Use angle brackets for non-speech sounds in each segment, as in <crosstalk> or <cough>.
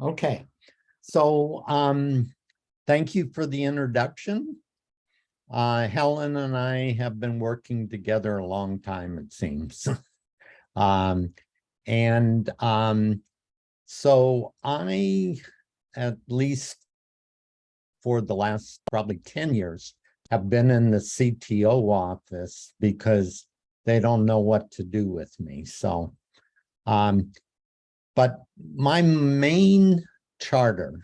Okay, so um, thank you for the introduction. Uh, Helen and I have been working together a long time, it seems. <laughs> um, and um, so I, at least for the last probably 10 years, have been in the CTO office because they don't know what to do with me. So, um, but my main charter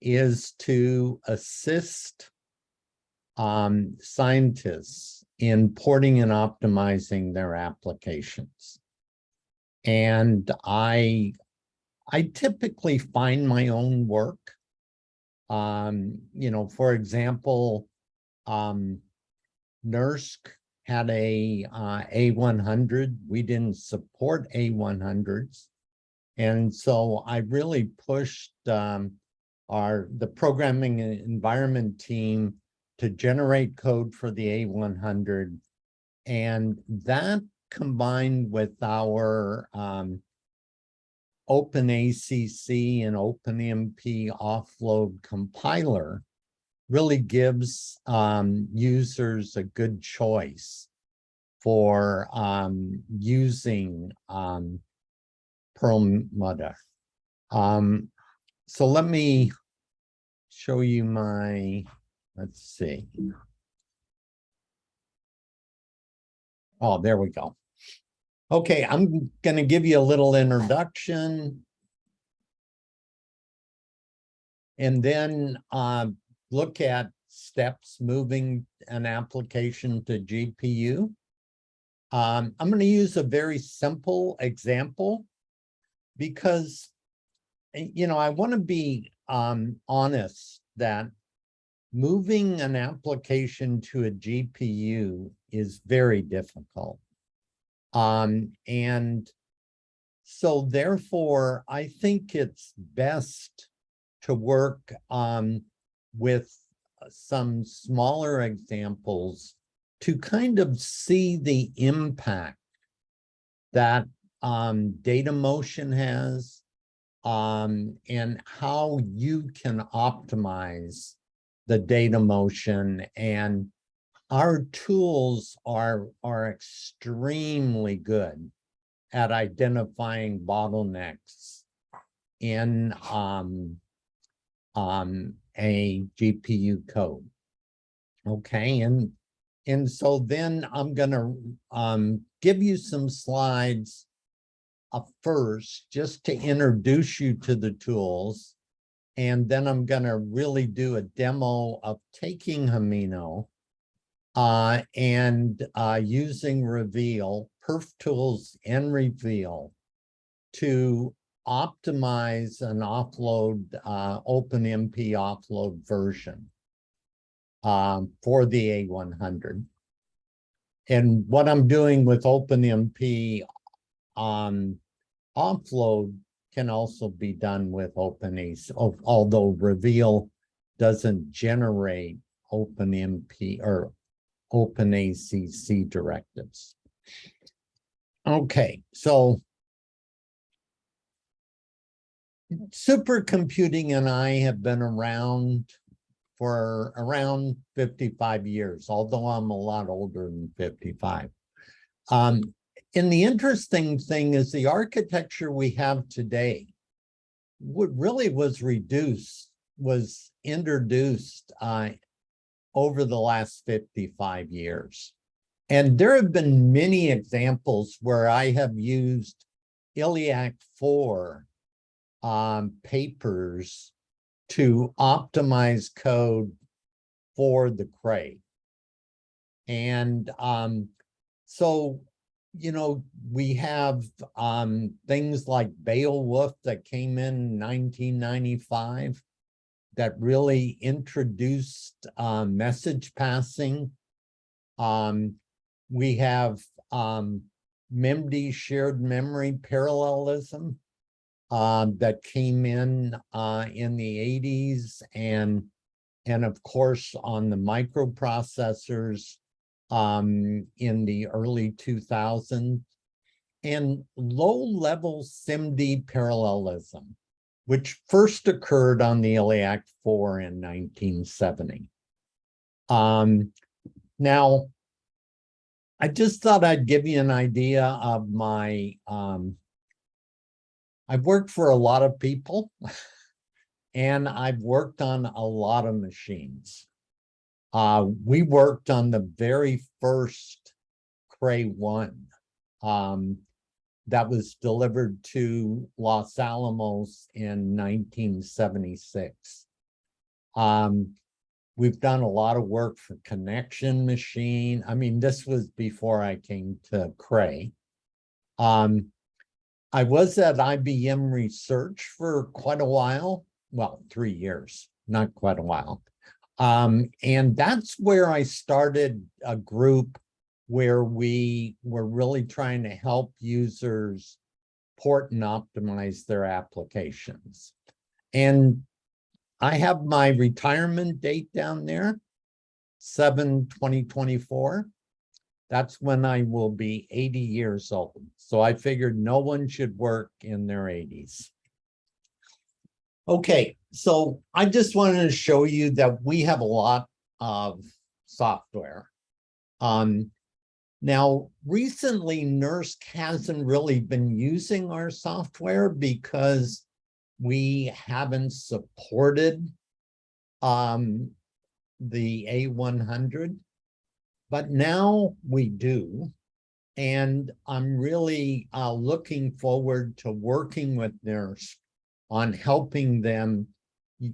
is to assist um, scientists in porting and optimizing their applications. And I, I typically find my own work. Um, you know, for example, um, NERSC had a uh, A100. We didn't support A100s. And so I really pushed um, our the programming environment team to generate code for the A100. And that combined with our um, OpenACC and OpenMP offload compiler really gives um, users a good choice for um, using um, Perlmutter. Um, so let me show you my, let's see. Oh, there we go. Okay, I'm going to give you a little introduction. And then uh, look at steps moving an application to GPU. Um, I'm going to use a very simple example because, eh, you know, I want to be um, honest that moving an application to a GPU is very difficult. Um, and so therefore, I think it's best to work um, with some smaller examples to kind of see the impact that um, data motion has um, and how you can optimize the data motion and our tools are are extremely good at identifying bottlenecks in um, um, a GPU code. Okay, and and so then I'm going to um, give you some slides uh, first, just to introduce you to the tools. And then I'm going to really do a demo of taking Himeno uh, and uh, using Reveal, Perf Tools and Reveal to optimize an offload, uh, OpenMP offload version um, for the A100. And what I'm doing with OpenMP um, offload can also be done with OpenACC, although Reveal doesn't generate OpenMP or OpenACC directives. Okay, so supercomputing and I have been around for around 55 years, although I'm a lot older than 55. Um, and the interesting thing is the architecture we have today, what really was reduced, was introduced uh, over the last 55 years. And there have been many examples where I have used ILLIAC 4 um, papers to optimize code for the Cray. And um, so you know, we have um, things like Beowulf that came in 1995 that really introduced uh, message passing. Um, we have um, MIMD shared memory parallelism uh, that came in uh, in the 80s and and of course on the microprocessors um, in the early 2000s and low-level SIMD parallelism. which first occurred on the ILLIAC 4 in 1970. Um, now, I just thought I'd give you an idea of my, um, I've worked for a lot of people <laughs> and I've worked on a lot of machines. Uh, we worked on the very first Cray 1 um, that was delivered to Los Alamos in 1976. Um, we've done a lot of work for connection machine. I mean, this was before I came to Cray. Um, I was at IBM Research for quite a while, well, three years, not quite a while. Um, and that's where I started a group where we were really trying to help users port and optimize their applications. And I have my retirement date down there, 7 2024. That's when I will be 80 years old. So I figured no one should work in their 80s. Okay, so I just wanted to show you that we have a lot of software. Um, now, recently, NERSC hasn't really been using our software because we haven't supported um, the A100, but now we do. And I'm really uh, looking forward to working with NERSC on helping them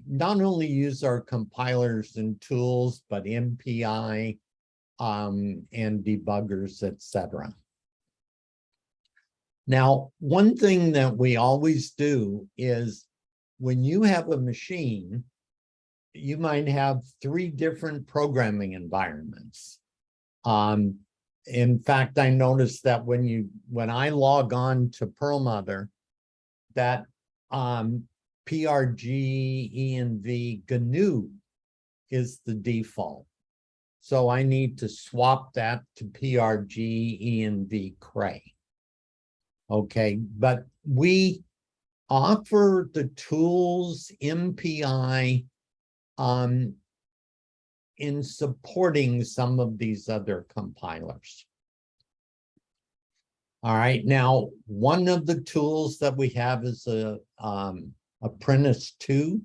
not only use our compilers and tools, but MPI um, and debuggers, etc. Now, one thing that we always do is when you have a machine, you might have three different programming environments. Um, in fact, I noticed that when you when I log on to Perlmutter, that um, PRG ENV GNU is the default. So I need to swap that to PRG ENV Cray. Okay, but we offer the tools MPI um, in supporting some of these other compilers. All right, now one of the tools that we have is a um, Apprentice 2,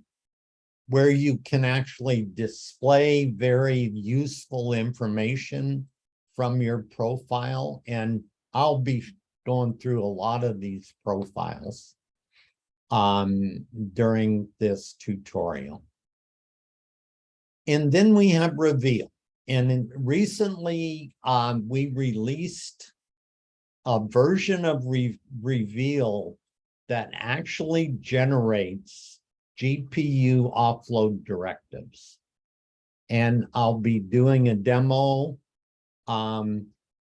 where you can actually display very useful information from your profile. And I'll be going through a lot of these profiles um, during this tutorial. And then we have Reveal. And recently um, we released a version of Re Reveal that actually generates GPU offload directives. And I'll be doing a demo um,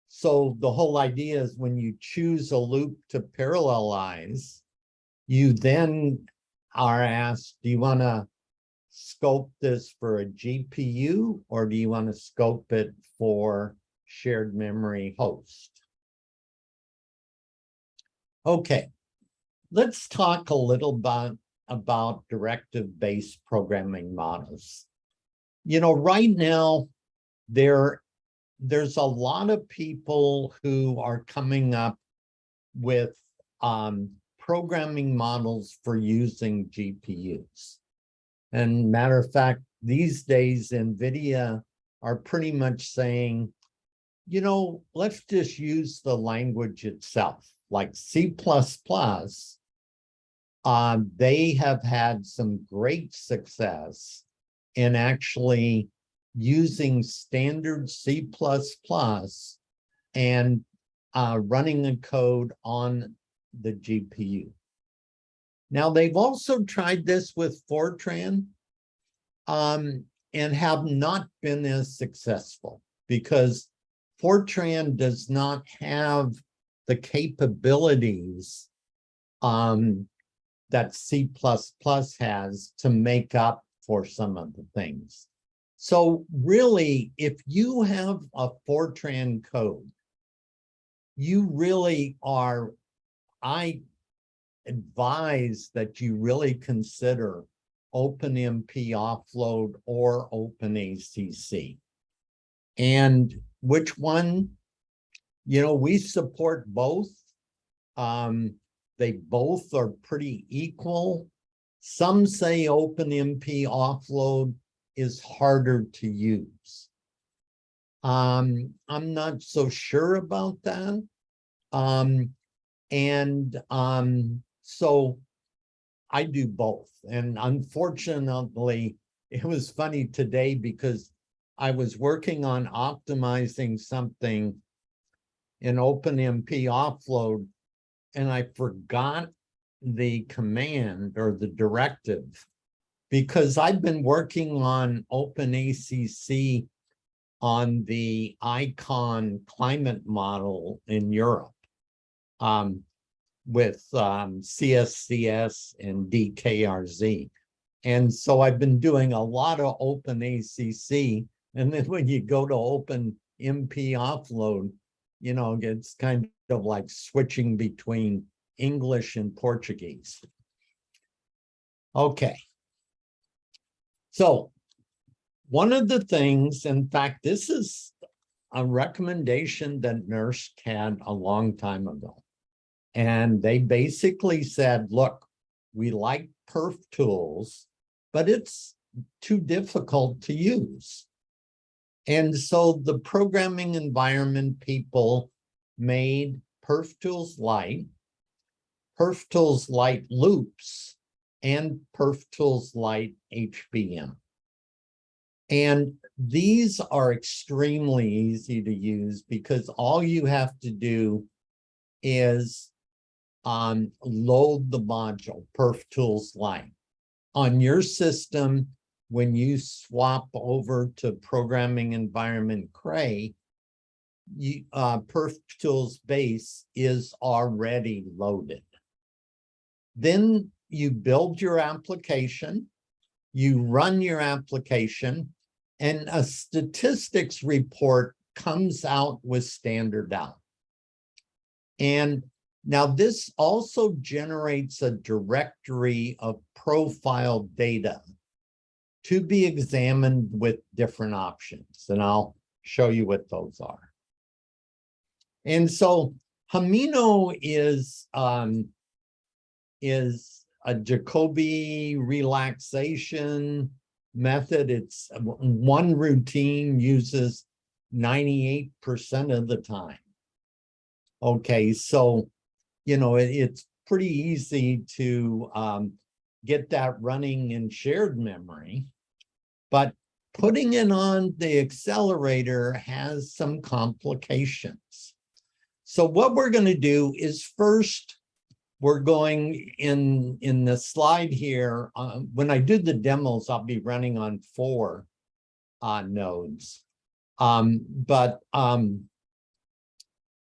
so the whole idea is when you choose a loop to parallelize, you then are asked, do you want to scope this for a GPU or do you want to scope it for shared memory host? Okay, let's talk a little bit about directive-based programming models. You know, right now, there there's a lot of people who are coming up with um, programming models for using GPUs. And matter of fact, these days, NVIDIA are pretty much saying, you know, let's just use the language itself, like C++. Um, they have had some great success in actually using standard C++ and uh, running a code on the GPU. Now, they've also tried this with Fortran um, and have not been as successful because Fortran does not have the capabilities um, that C++ has to make up for some of the things. So really, if you have a Fortran code, you really are, I advise that you really consider OpenMP offload or OpenACC. And which one? You know, we support both. Um, they both are pretty equal. Some say OpenMP offload is harder to use. Um, I'm not so sure about that. Um, and um, so I do both. And unfortunately, <laughs> it was funny today because I was working on optimizing something in OpenMP offload and I forgot the command or the directive because I've been working on OpenACC on the ICON climate model in Europe um, with um, CSCS and DKRZ. And so I've been doing a lot of OpenACC. And then when you go to Open MP offload, you know, it's kind of like switching between English and Portuguese. Okay. So one of the things, in fact, this is a recommendation that NERSC had a long time ago. And they basically said, look, we like perf tools, but it's too difficult to use. And so the programming environment people made perf tools light, perf tools light loops, and perf tools light HBM. And these are extremely easy to use because all you have to do is um, load the module perf tools light on your system when you swap over to programming environment cray you uh perf tools base is already loaded then you build your application you run your application and a statistics report comes out with standard out. And now this also generates a directory of profile data to be examined with different options. And I'll show you what those are. And so Himeno is, um, is a Jacobi relaxation method. It's one routine uses 98% of the time. Okay, so, you know, it, it's pretty easy to um, get that running in shared memory, but putting it on the accelerator has some complications. So what we're going to do is first we're going in in the slide here. Uh, when I do the demos, I'll be running on four uh, nodes. Um, but um,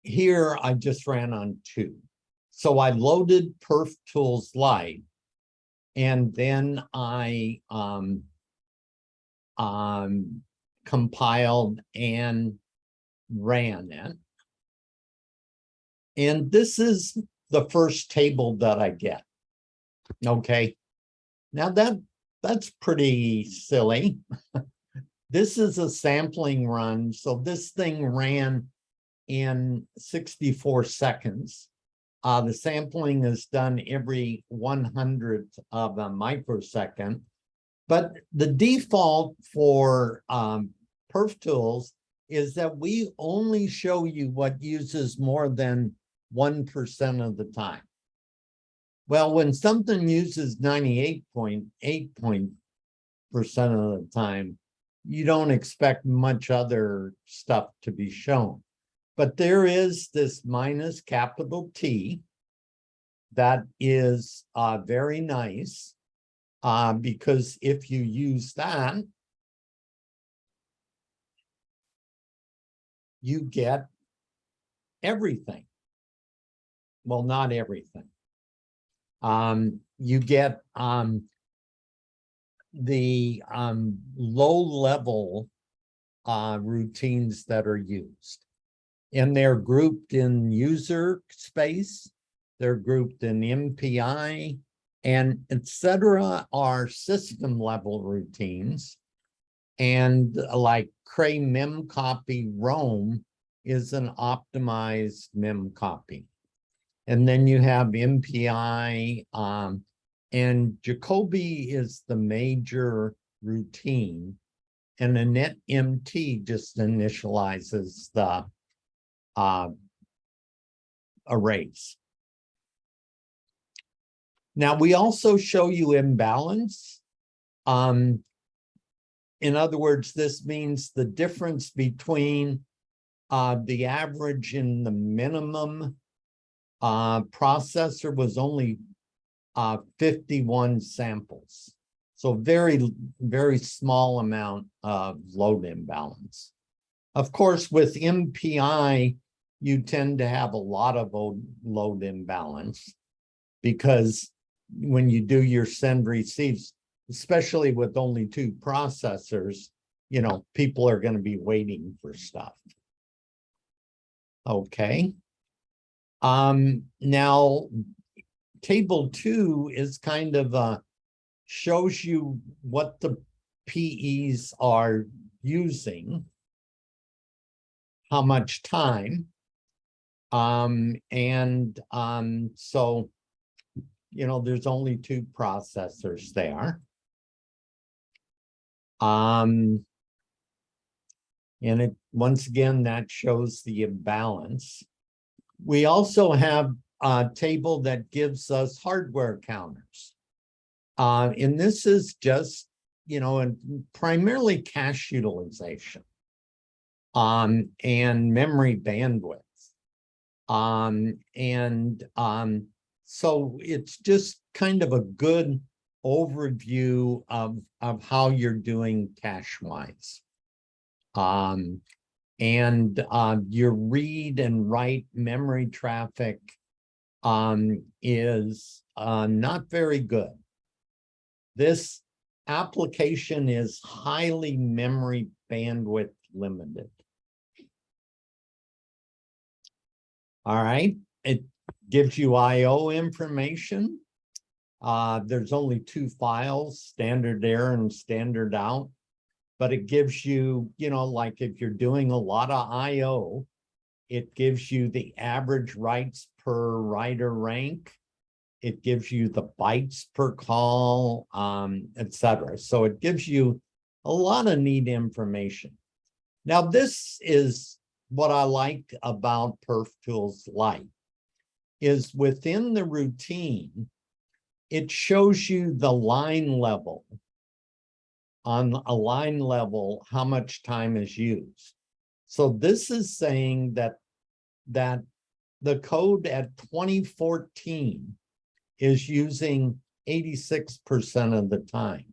here I just ran on two. So I loaded Perf Tools Lite, and then I um, um, compiled and ran it. And this is the first table that I get. Okay. Now that that's pretty silly. <laughs> this is a sampling run. So this thing ran in 64 seconds. Uh, the sampling is done every 100th of a microsecond. But the default for um, perf tools is that we only show you what uses more than 1% of the time. Well, when something uses 98.8 point percent of the time, you don't expect much other stuff to be shown. But there is this minus capital T that is uh, very nice uh, because if you use that, you get everything well, not everything. Um, you get um, the um, low level uh, routines that are used. And they're grouped in user space they're grouped in MPI, and et cetera are system level routines. And uh, like Cray mem copy Rome is an optimized mem copy. And then you have MPI, um, and Jacobi is the major routine. And a MT just initializes the uh, arrays. Now, we also show you imbalance. Um, in other words, this means the difference between uh, the average and the minimum uh, processor was only uh, 51 samples. So very, very small amount of load imbalance. Of course, with MPI, you tend to have a lot of load imbalance because when you do your send receives, especially with only two processors, you know, people are going to be waiting for stuff. Okay. Um, now, table two is kind of uh, shows you what the PEs are using, how much time. Um, and um, so you know, there's only two processors there. Um, and it once again, that shows the imbalance. We also have a table that gives us hardware counters. Uh, and this is just, you know, and primarily cache utilization um, and memory bandwidth. Um, and um, so it's just kind of a good overview of, of how you're doing cache wise. Um, and uh, your read and write memory traffic um, is uh, not very good. This application is highly memory bandwidth limited. All right, it gives you IO information. Uh, there's only two files, standard error and standard out, but it gives you, you know, like if you're doing a lot of IO, it gives you the average writes per writer rank. It gives you the bytes per call, um, etc. So it gives you a lot of neat information. Now, this is what I like about Perf Tools Lite is within the routine, it shows you the line level on a line level, how much time is used. So this is saying that, that the code at 2014 is using 86% of the time.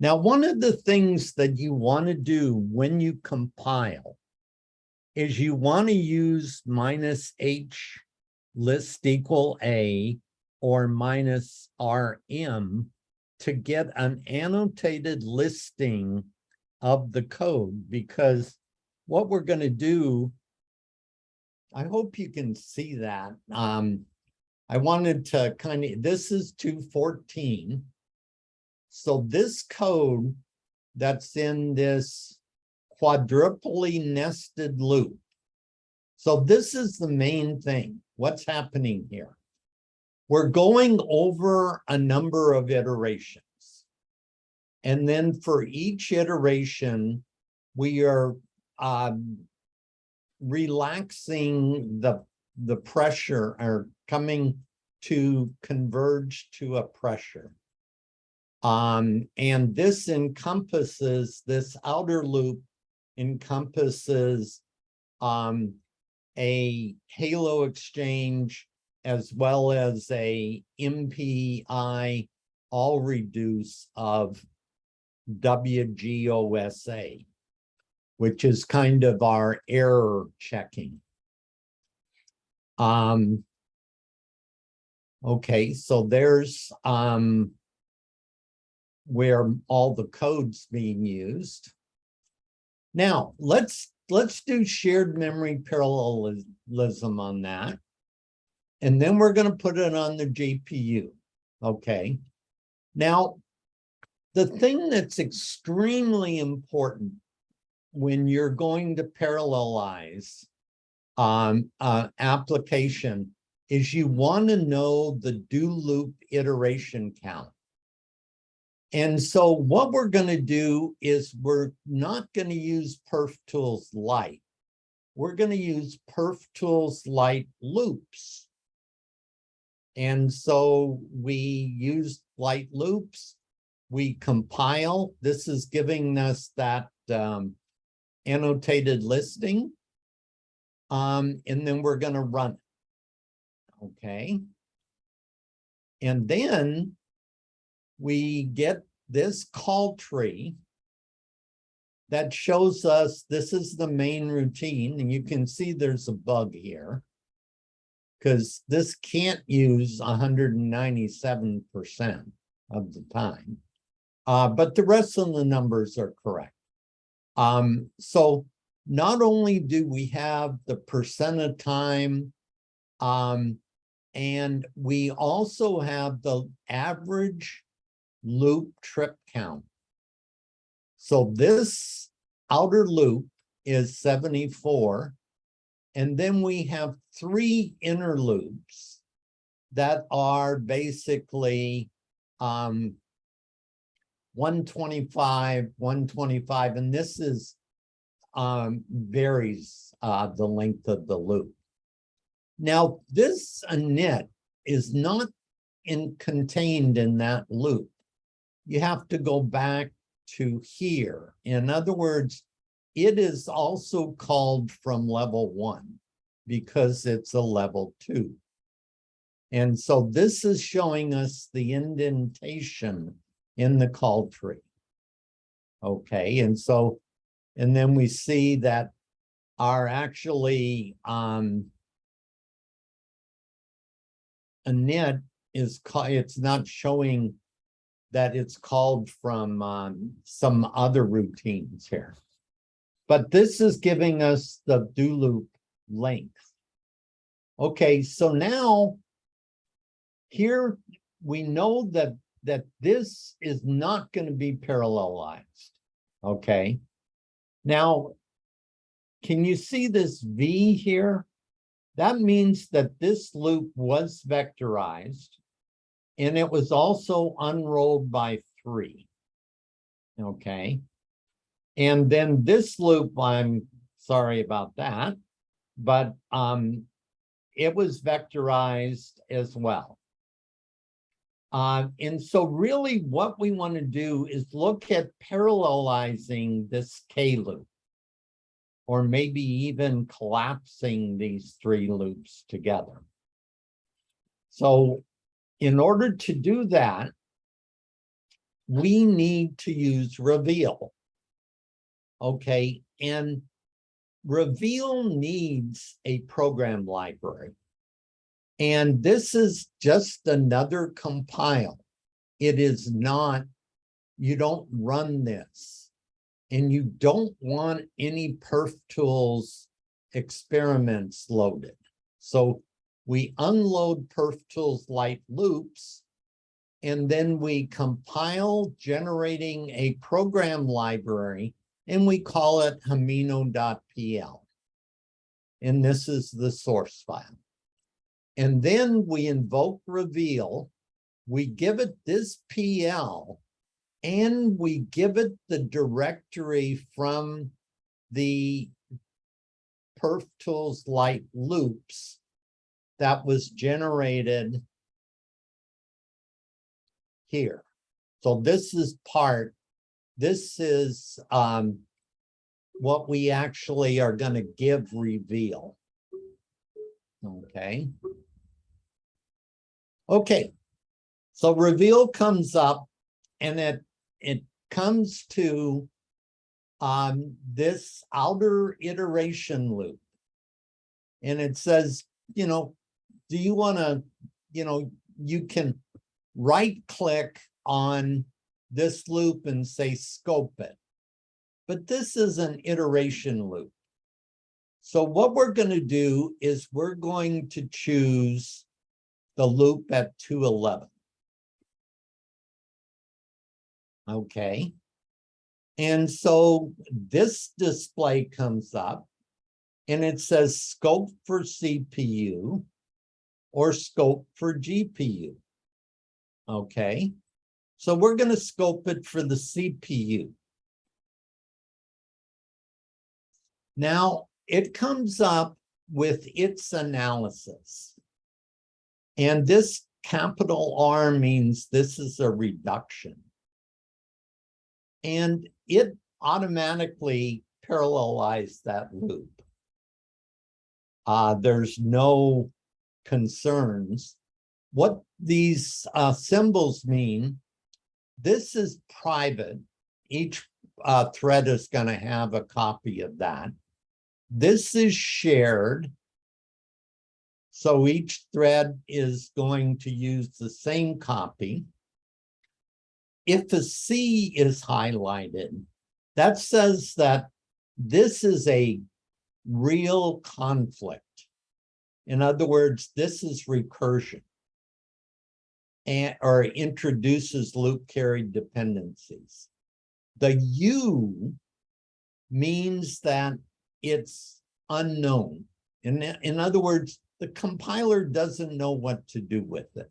Now, one of the things that you want to do when you compile is you want to use minus H list equal A or minus RM to get an annotated listing of the code because what we're going to do, I hope you can see that. Um, I wanted to kind of, this is 214. So this code that's in this quadruply nested loop. So this is the main thing. What's happening here? We're going over a number of iterations. And then for each iteration, we are um, relaxing the, the pressure or coming to converge to a pressure. Um, and this encompasses, this outer loop encompasses um, a halo exchange as well as a MPI all reduce of WGOSA, which is kind of our error checking. Um, okay, so there's um, where all the codes being used. Now, let's let's do shared memory parallelism on that. And then we're gonna put it on the GPU, okay? Now, the thing that's extremely important when you're going to parallelize um, uh, application is you want to know the do loop iteration count. And so what we're going to do is we're not going to use Perf Tools Lite. We're going to use Perf Tools Lite loops. And so we use light loops. We compile. This is giving us that um, annotated listing. Um, and then we're going to run it. Okay. And then we get this call tree that shows us this is the main routine and you can see there's a bug here because this can't use 197% of the time. Uh, but the rest of the numbers are correct. Um, so not only do we have the percent of time, um, and we also have the average loop trip count. So this outer loop is 74. And then we have three inner loops that are basically um, 125, 125, and this is um, varies uh, the length of the loop. Now, this init is not in, contained in that loop. You have to go back to here. In other words, it is also called from level one because it's a level two. And so this is showing us the indentation in the call tree. Okay, and so, and then we see that are actually um, init is it's not showing that it's called from um, some other routines here. But this is giving us the do loop length. Okay, so now here we know that that this is not going to be parallelized. Okay. Now, can you see this V here? That means that this loop was vectorized and it was also unrolled by three. Okay. And then this loop, I'm sorry about that, but um, it was vectorized as well. Uh, and so really what we want to do is look at parallelizing this K loop or maybe even collapsing these three loops together. So in order to do that, we need to use reveal. Okay, and reveal needs a program library. And this is just another compile. It is not, you don't run this and you don't want any perf tools experiments loaded. So we unload perf tools Lite loops and then we compile generating a program library and we call it himeno.pl. And this is the source file. And then we invoke reveal, we give it this PL and we give it the directory from the perf tools Lite loops that was generated here. So this is part, this is um, what we actually are going to give reveal. Okay. Okay. So reveal comes up and it it comes to um, this outer iteration loop. And it says, you know, do you want to, you know, you can right click on this loop and say scope it. But this is an iteration loop. So what we're going to do is we're going to choose the loop at two eleven. Okay. And so this display comes up and it says scope for CPU or scope for GPU. Okay, so we're going to scope it for the CPU. Now it comes up with its analysis. And this capital R means this is a reduction. And it automatically parallelized that loop. Uh, there's no concerns. What these uh, symbols mean, this is private. Each uh, thread is going to have a copy of that. This is shared. So each thread is going to use the same copy. If a C is highlighted, that says that this is a real conflict. In other words, this is recursion and or introduces loop carried dependencies. The U means that it's unknown. In, in other words, the compiler doesn't know what to do with it.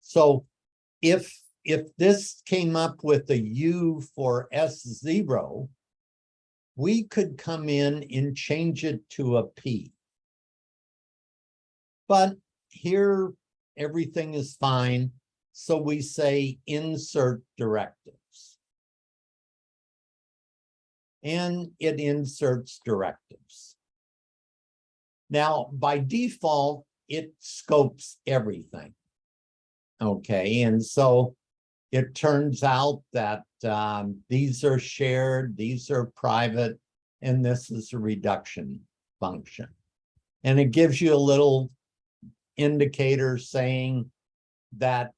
So if if this came up with a U for S0, we could come in and change it to a P. But here, everything is fine. So we say insert directives. And it inserts directives. Now, by default, it scopes everything. Okay, and so it turns out that um, these are shared, these are private, and this is a reduction function. And it gives you a little indicator saying that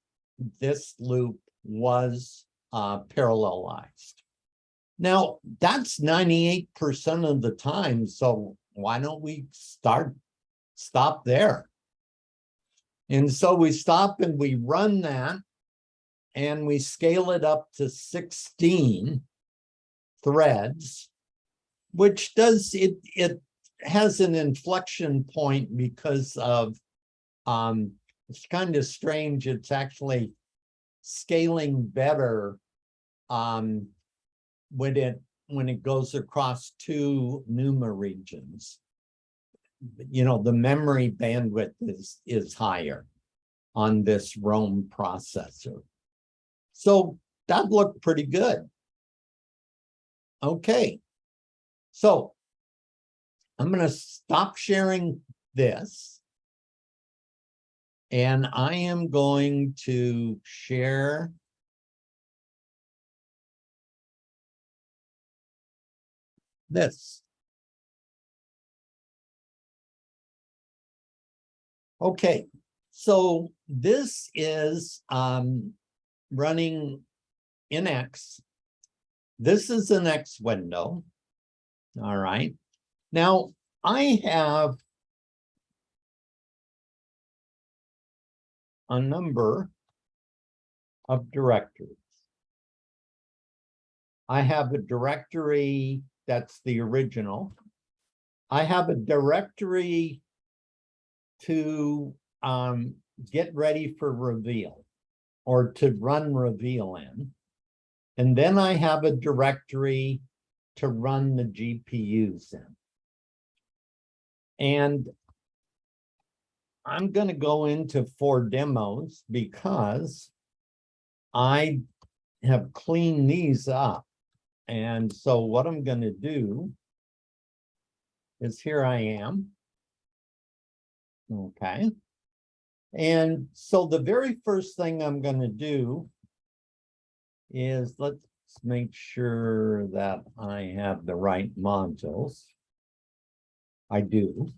this loop was uh, parallelized. Now, that's 98% of the time, so why don't we start, stop there? And so we stop and we run that and we scale it up to 16 threads, which does, it, it has an inflection point because of, um, it's kind of strange. It's actually scaling better um, when it when it goes across two NUMA regions. You know, the memory bandwidth is is higher on this Rome processor. So that looked pretty good. Okay. So I'm going to stop sharing this. And I am going to share this. Okay, so this is um, running in X. This is an X window. All right. Now I have a number of directories. I have a directory that's the original. I have a directory to um, get ready for reveal or to run reveal in. And then I have a directory to run the GPUs in. And I'm going to go into four demos because I have cleaned these up. And so what I'm going to do is here I am. Okay. And so the very first thing I'm going to do is let's make sure that I have the right modules. I do.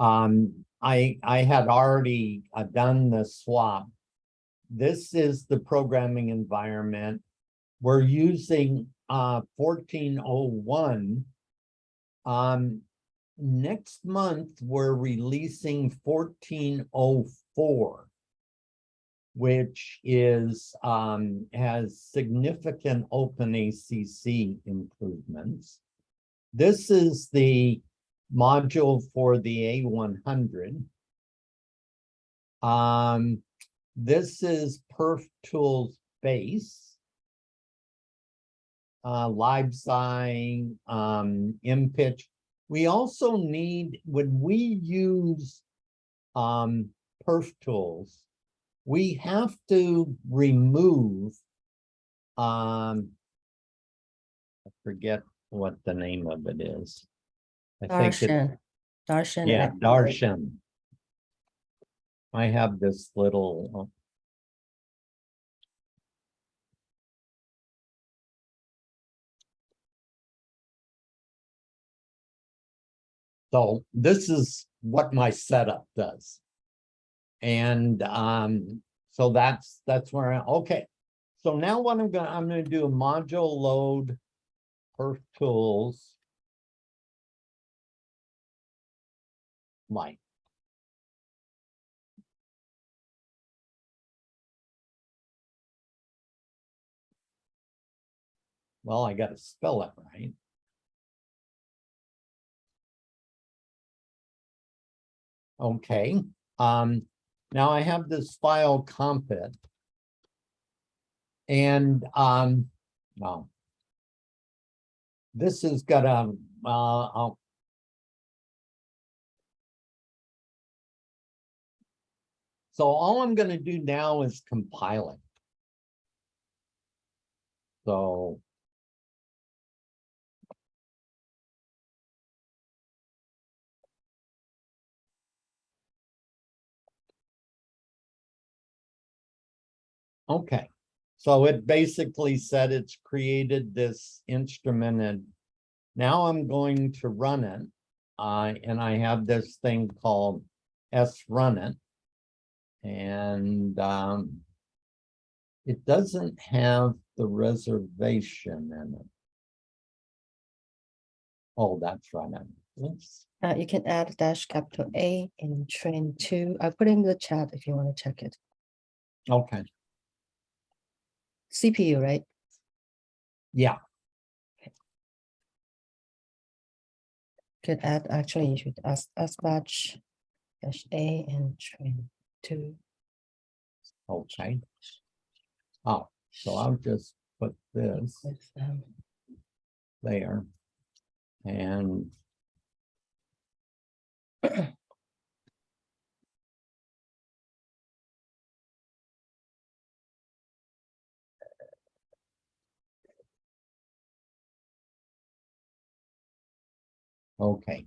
Um, I, I had already uh, done the swap. This is the programming environment. We're using uh, 1401. Um, next month, we're releasing fourteen oh four. Which is, um, has significant open ACC improvements. This is the module for the A one hundred. Um, this is Perf Tools base. Uh, live sign, um, in pitch. We also need, when we use um, perf tools, we have to remove um, I forget what the name of it is. I think it, Darshan. Darshan. yeah, Darshan. I have this little. uh, So this is what my setup does. And um, so that's, that's where I, okay. So now what I'm gonna, I'm gonna do a module load perf tools. Like. Well, I gotta spell that right. Okay, um, now I have this file compit. And, um, no. This has got a, uh, I'll- So all I'm gonna do now is compiling. So. Okay, so it basically said it's created this instrument and now I'm going to run it. Uh, and I have this thing called S run it. And, um, it doesn't have the reservation in it. Oh, that's right. Oops. Uh, you can add dash capital A in train two. I put it in the chat if you want to check it. Okay, CPU, right? yeah, Could add, actually, you should ask, ask batch dash A and train two. okay. Oh, so I'll just put this With, there. And. <coughs> Okay.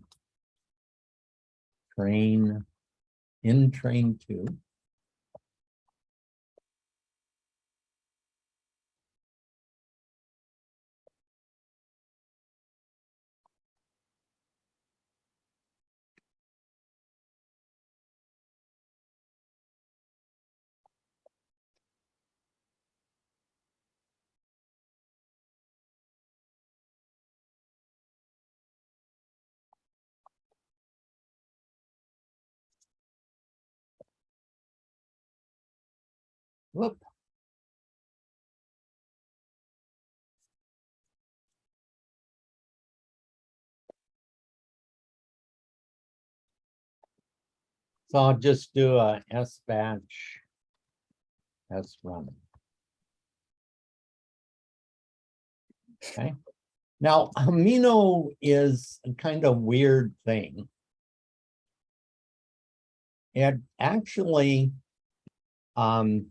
Train, in train two. Whoop. So I'll just do a S batch. S run. Okay, now Himeno is a kind of weird thing. It actually, um,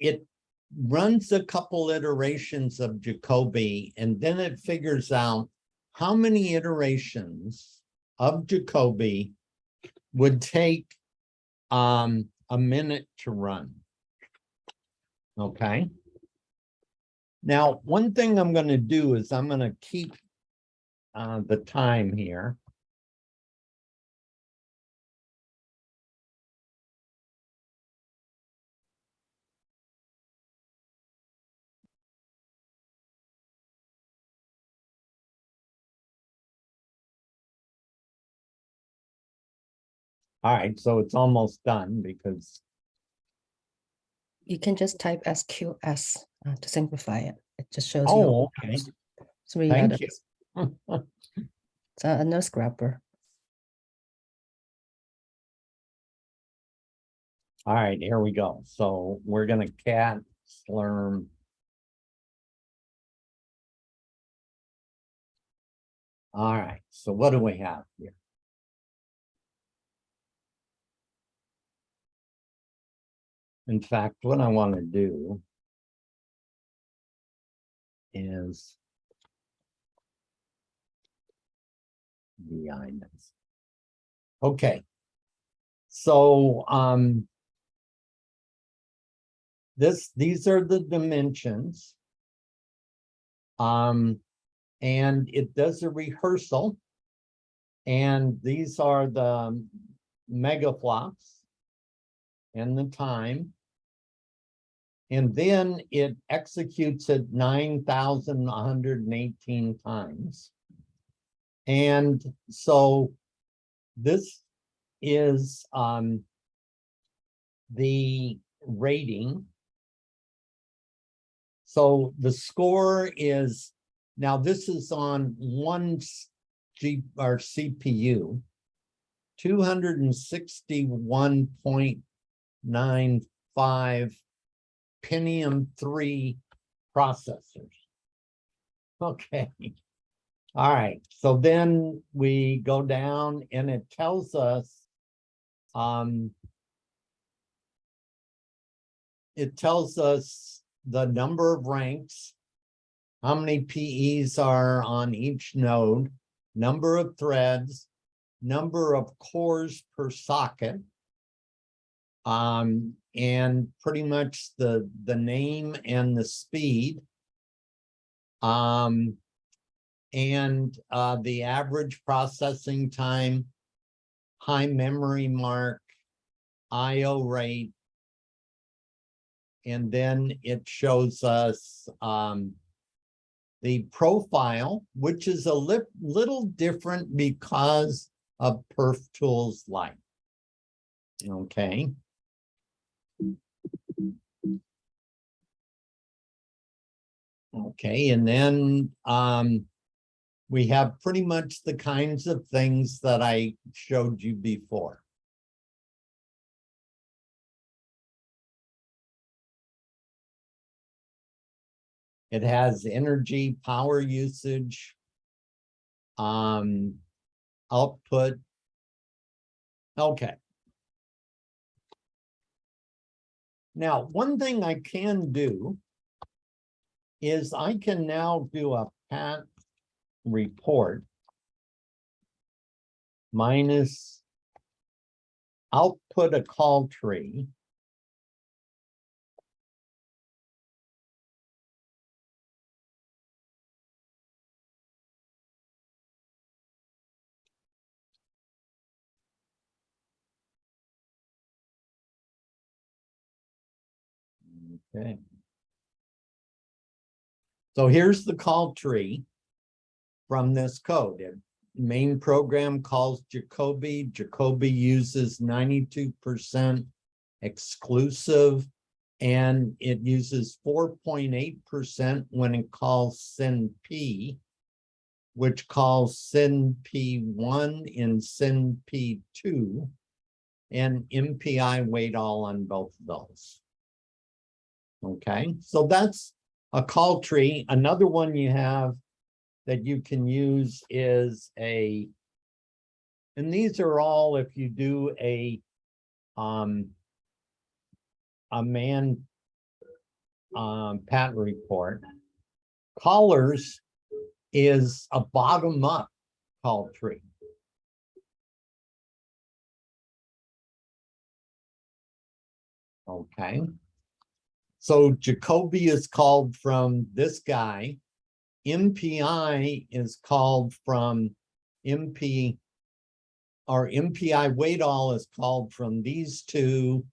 it runs a couple iterations of Jacobi and then it figures out how many iterations of Jacobi would take um a minute to run. Okay. Now, one thing I'm gonna do is I'm gonna keep uh the time here. All right, so it's almost done because, You can just type SQS uh, to simplify it. It just shows you. oh, okay, Three thank others. you. <laughs> It's a a nose grabber. All right, here we go. So we're gonna cat slurm. All right, so what do we have here? In fact, what I want to do is the items. Okay. So, um, this, these are the dimensions. Um, and it does a rehearsal. And these are the megaflops and the time. And then it executes it 9,118 times. And so this is um, the rating. So the score is, now this is on one G, or CPU, 261.95 Pentium three processors. Okay. All right, so then we go down and it tells us um it tells us the number of ranks, how many PEs are on each node, number of threads, number of cores per socket. Um, and pretty much the, the name and the speed. Um, and, uh, the average processing time, high memory mark, IO rate. And then it shows us, um, the profile, which is a li- little different because of Perf Tools Lite. Okay. Okay, and then, um, we have pretty much the kinds of things that I showed you before. It has energy, power usage. Um, output. Okay. Now, one thing I can do is I can now do a pat report minus output a call tree. Okay. So here's the call tree from this code. It- Main program calls Jacobi. Jacobi uses ninety-two percent exclusive. And it uses four point eight percent when it calls send P. Which calls send P one and send P two. And MPI wait all on both of those. Okay, so that's a call tree. Another one you have that you can use is a, and these are all if you do a, um, a man, um, patent report. Callers is a bottom up call tree. Okay. So Jacobi is called from this guy. MPI is called from MP. Or MPI wait all is called from these two.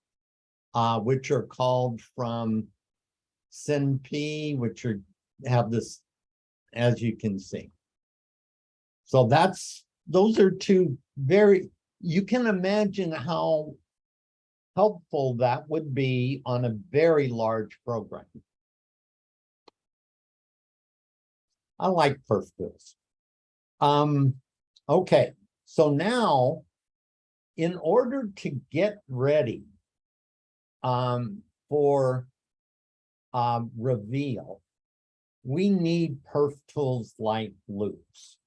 Uh, which are called from send P, which are, have this, as you can see. So that's, those are two very, you can imagine how helpful that would be on a very large program. I like perf tools. Um, okay, so now in order to get ready um, for um, reveal, we need perf tools like loops.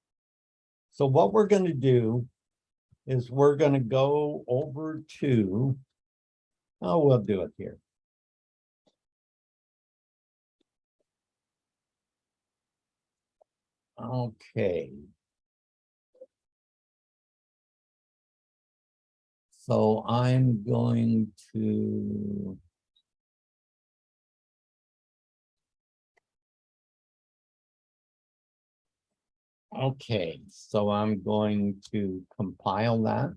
So what we're going to do is we're going to go over to, oh, we'll do it here. Okay. So I'm going to. Okay, so I'm going to compile that.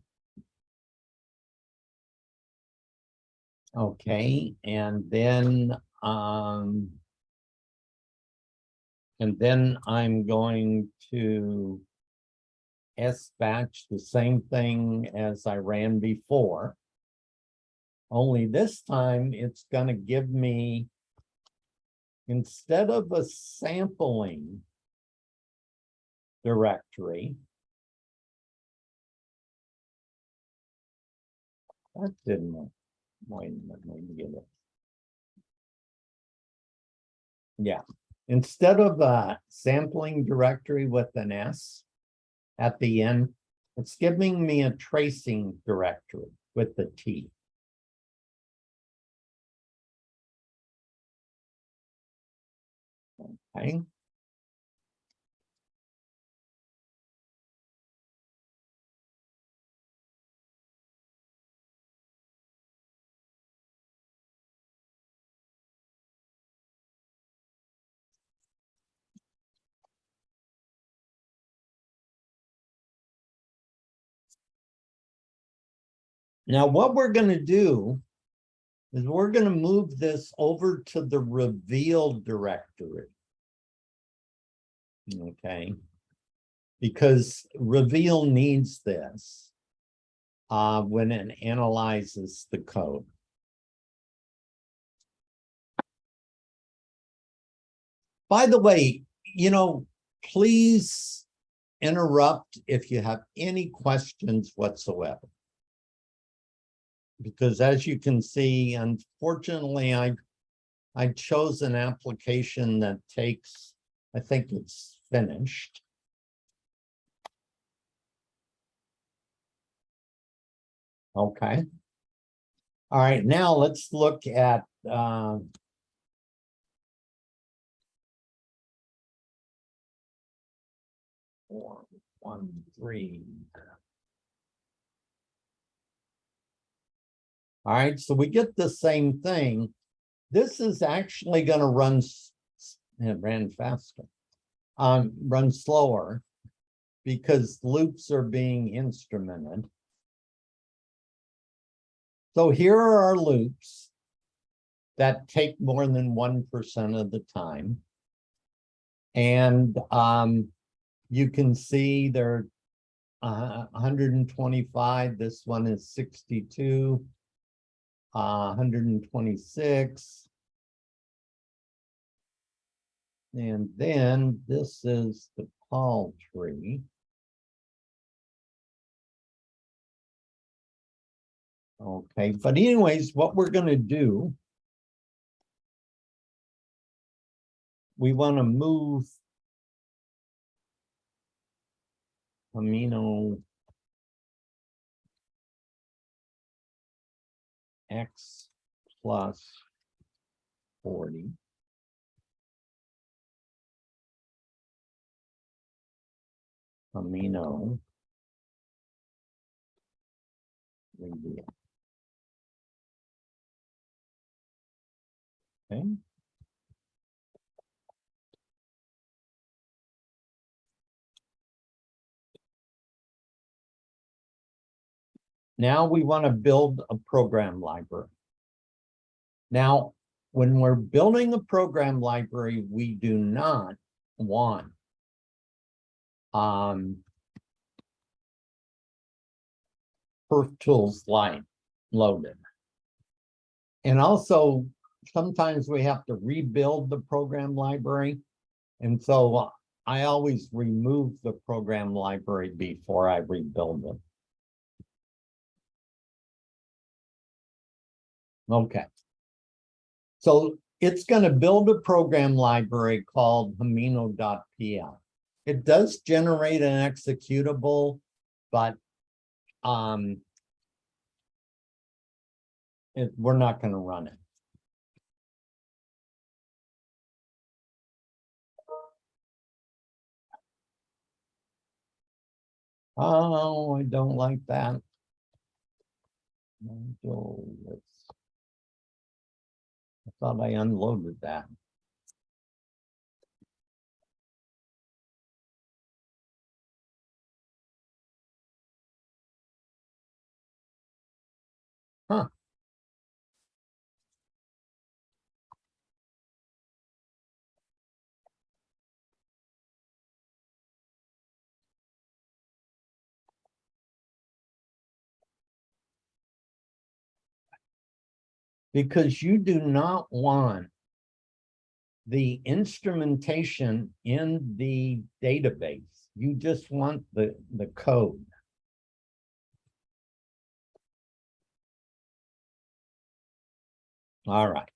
Okay, and then, um. And then I'm going to. S batch the same thing as I ran before. Only this time it's gonna give me. Instead of a sampling. Directory. That didn't. work. Minute, let get it. Yeah, instead of a sampling directory with an S at the end, it's giving me a tracing directory with the T. Okay. Now, what we're gonna do is we're gonna move this over to the reveal directory. Okay. Because reveal needs this uh, when it analyzes the code. By the way, you know, please interrupt if you have any questions whatsoever because as you can see, unfortunately, I I chose an application that takes, I think it's finished. Okay. All right, now let's look at uh, four, one, three. All right, so we get the same thing. This is actually gonna run, s- s- it ran faster. Um, run slower because loops are being instrumented. So here are our loops that take more than one percent of the time. And um, you can see there are uh, 125, this one is 62 uh, hundred and twenty-six. And then this is the palm tree. Okay, but anyways, what we're gonna do. We wanna move. Himeno. X plus forty. Himeno. reveal. Okay. Now we want to build a program library. Now, when we're building a program library, we do not want um, Perf Tools Lite loaded. And also, sometimes we have to rebuild the program library. And so I always remove the program library before I rebuild it. Okay. So it's gonna build a program library called himeno.pl. It does generate an executable, but um it, we're not gonna run it. Oh, I don't like that. Let's- thought I unloaded that. Because you do not want the instrumentation in the database. You just want the, the code. All right.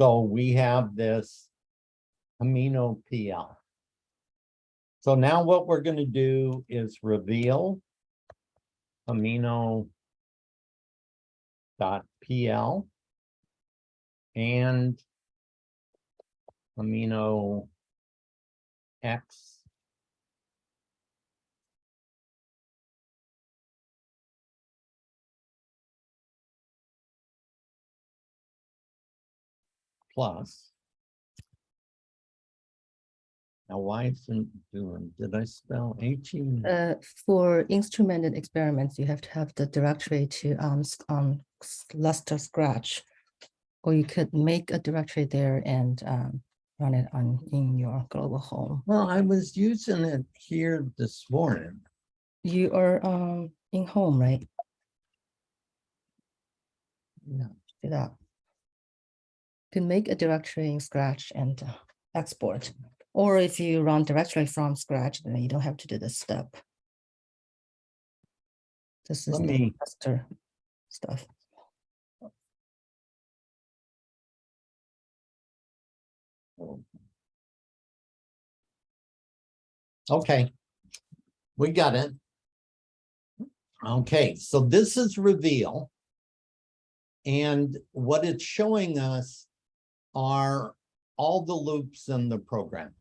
So we have this Himeno PL. So now what we're gonna do is reveal Himeno dot PL and Himeno X plus. Now, why isn't it doing, did I spell H E? Uh, for instrumented experiments, you have to have the directory to um, um, Lustre Scratch. Or you could make a directory there and um, run it on in your global home. Well, I was using it here this morning. You are um in home, right? Yeah. Do that. You Can make a directory in Scratch and uh, export. Or if you run directly from Scratch, then you don't have to do this step. This is Let the me- master stuff. Okay. We got it. Okay, so this is reveal. And what it's showing us are all the loops in the program.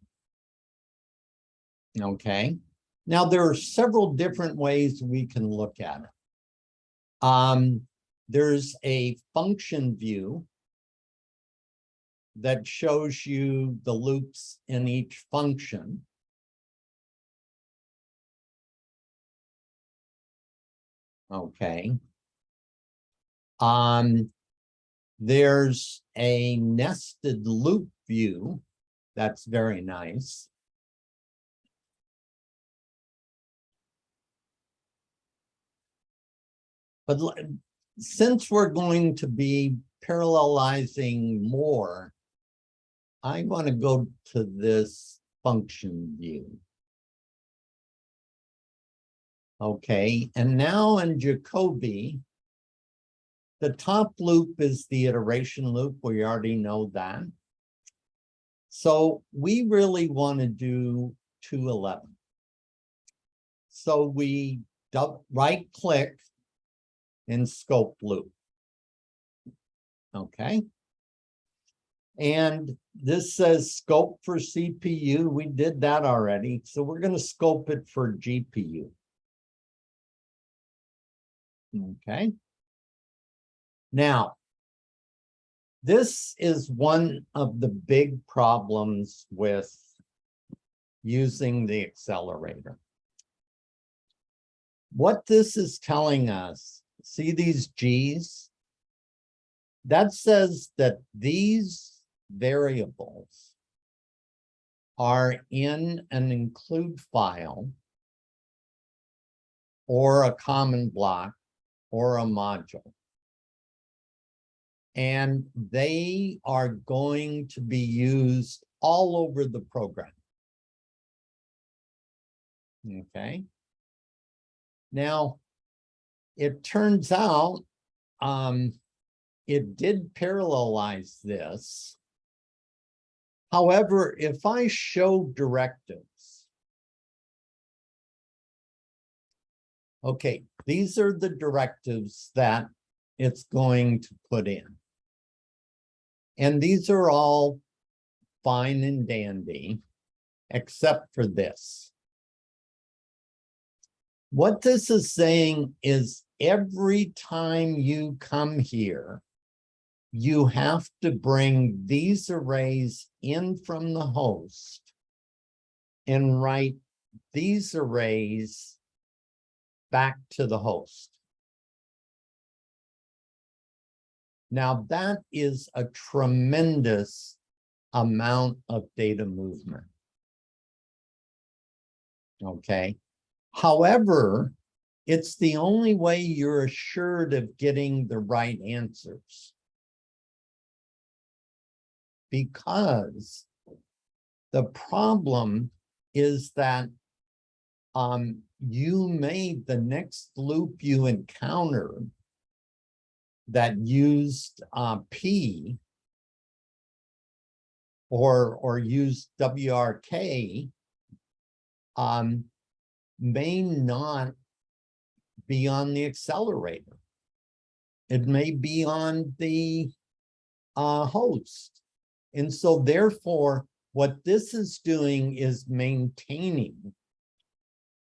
Okay, now there are several different ways we can look at it. Um, there's a function view that shows you the loops in each function. Okay. Um, there's a nested loop view. That's very nice. But since we're going to be parallelizing more, I want to go to this function view. Okay, and now in Jacobi, the top loop is the iteration loop. We already know that. So we really want to do two eleven. So we right click in scope loop. Okay. And this says scope for CPU. We did that already. So we're going to scope it for GPU. Okay. Now, this is one of the big problems with using the accelerator. What this is telling us, see these Gs? That says that these variables are in an include file or a common block or a module. And they are going to be used all over the program. Okay. Now, it turns out, um, it did parallelize this. However, if I show directives. Okay, these are the directives that it's going to put in. And these are all fine and dandy, except for this. What this is saying is every time you come here, you have to bring these arrays in from the host and write these arrays back to the host. Now that is a tremendous amount of data movement. Okay, however, it's the only way you're assured of getting the right answers. Because the problem is that um, you made the next loop you encounter that used uh, P or, or used WRK um, may not be on the accelerator. It may be on the uh, host. And so therefore, what this is doing is maintaining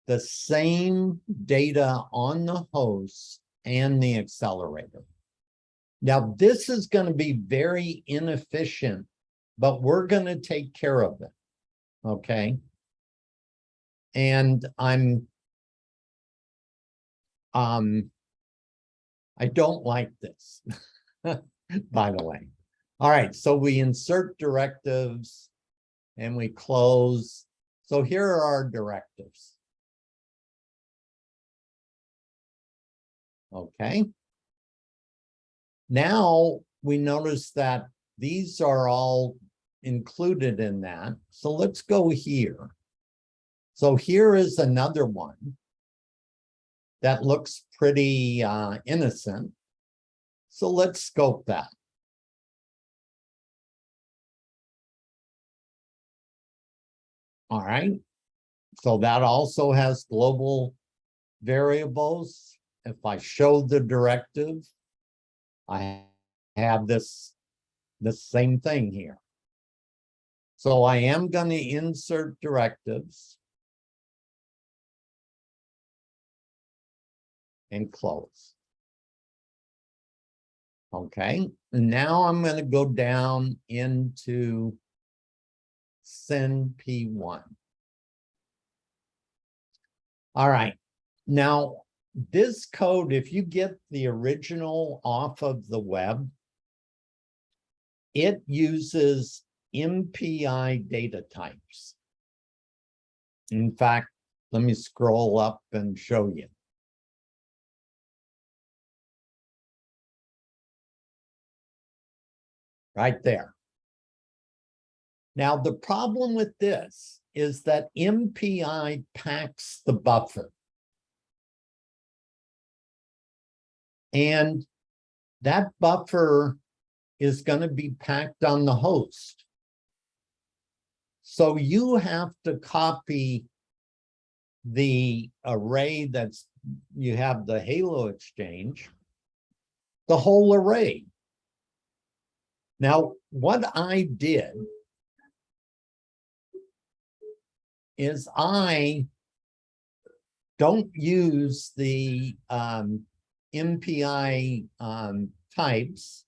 the same data on the host and the accelerator. Now, this is going to be very inefficient, but we're going to take care of it. Okay. And I'm, um, I don't like this, <laughs> by the way. All right, so we insert directives and we close. So here are our directives. Okay. Now we notice that these are all included in that. So let's go here. So here is another one that looks pretty uh, innocent. So let's scope that. All right. So that also has global variables. If I show the directive, I have this, the same thing here. So I am going to insert directives. And close. Okay, now I'm going to go down into send P1. All right, now this code, if you get the original off of the web, it uses MPI data types. In fact, let me scroll up and show you. Right there. Now, the problem with this is that MPI packs the buffer. And that buffer is going to be packed on the host. So you have to copy the array that's, you have the Halo exchange, the whole array. Now, what I did is I don't use the um, MPI um, types,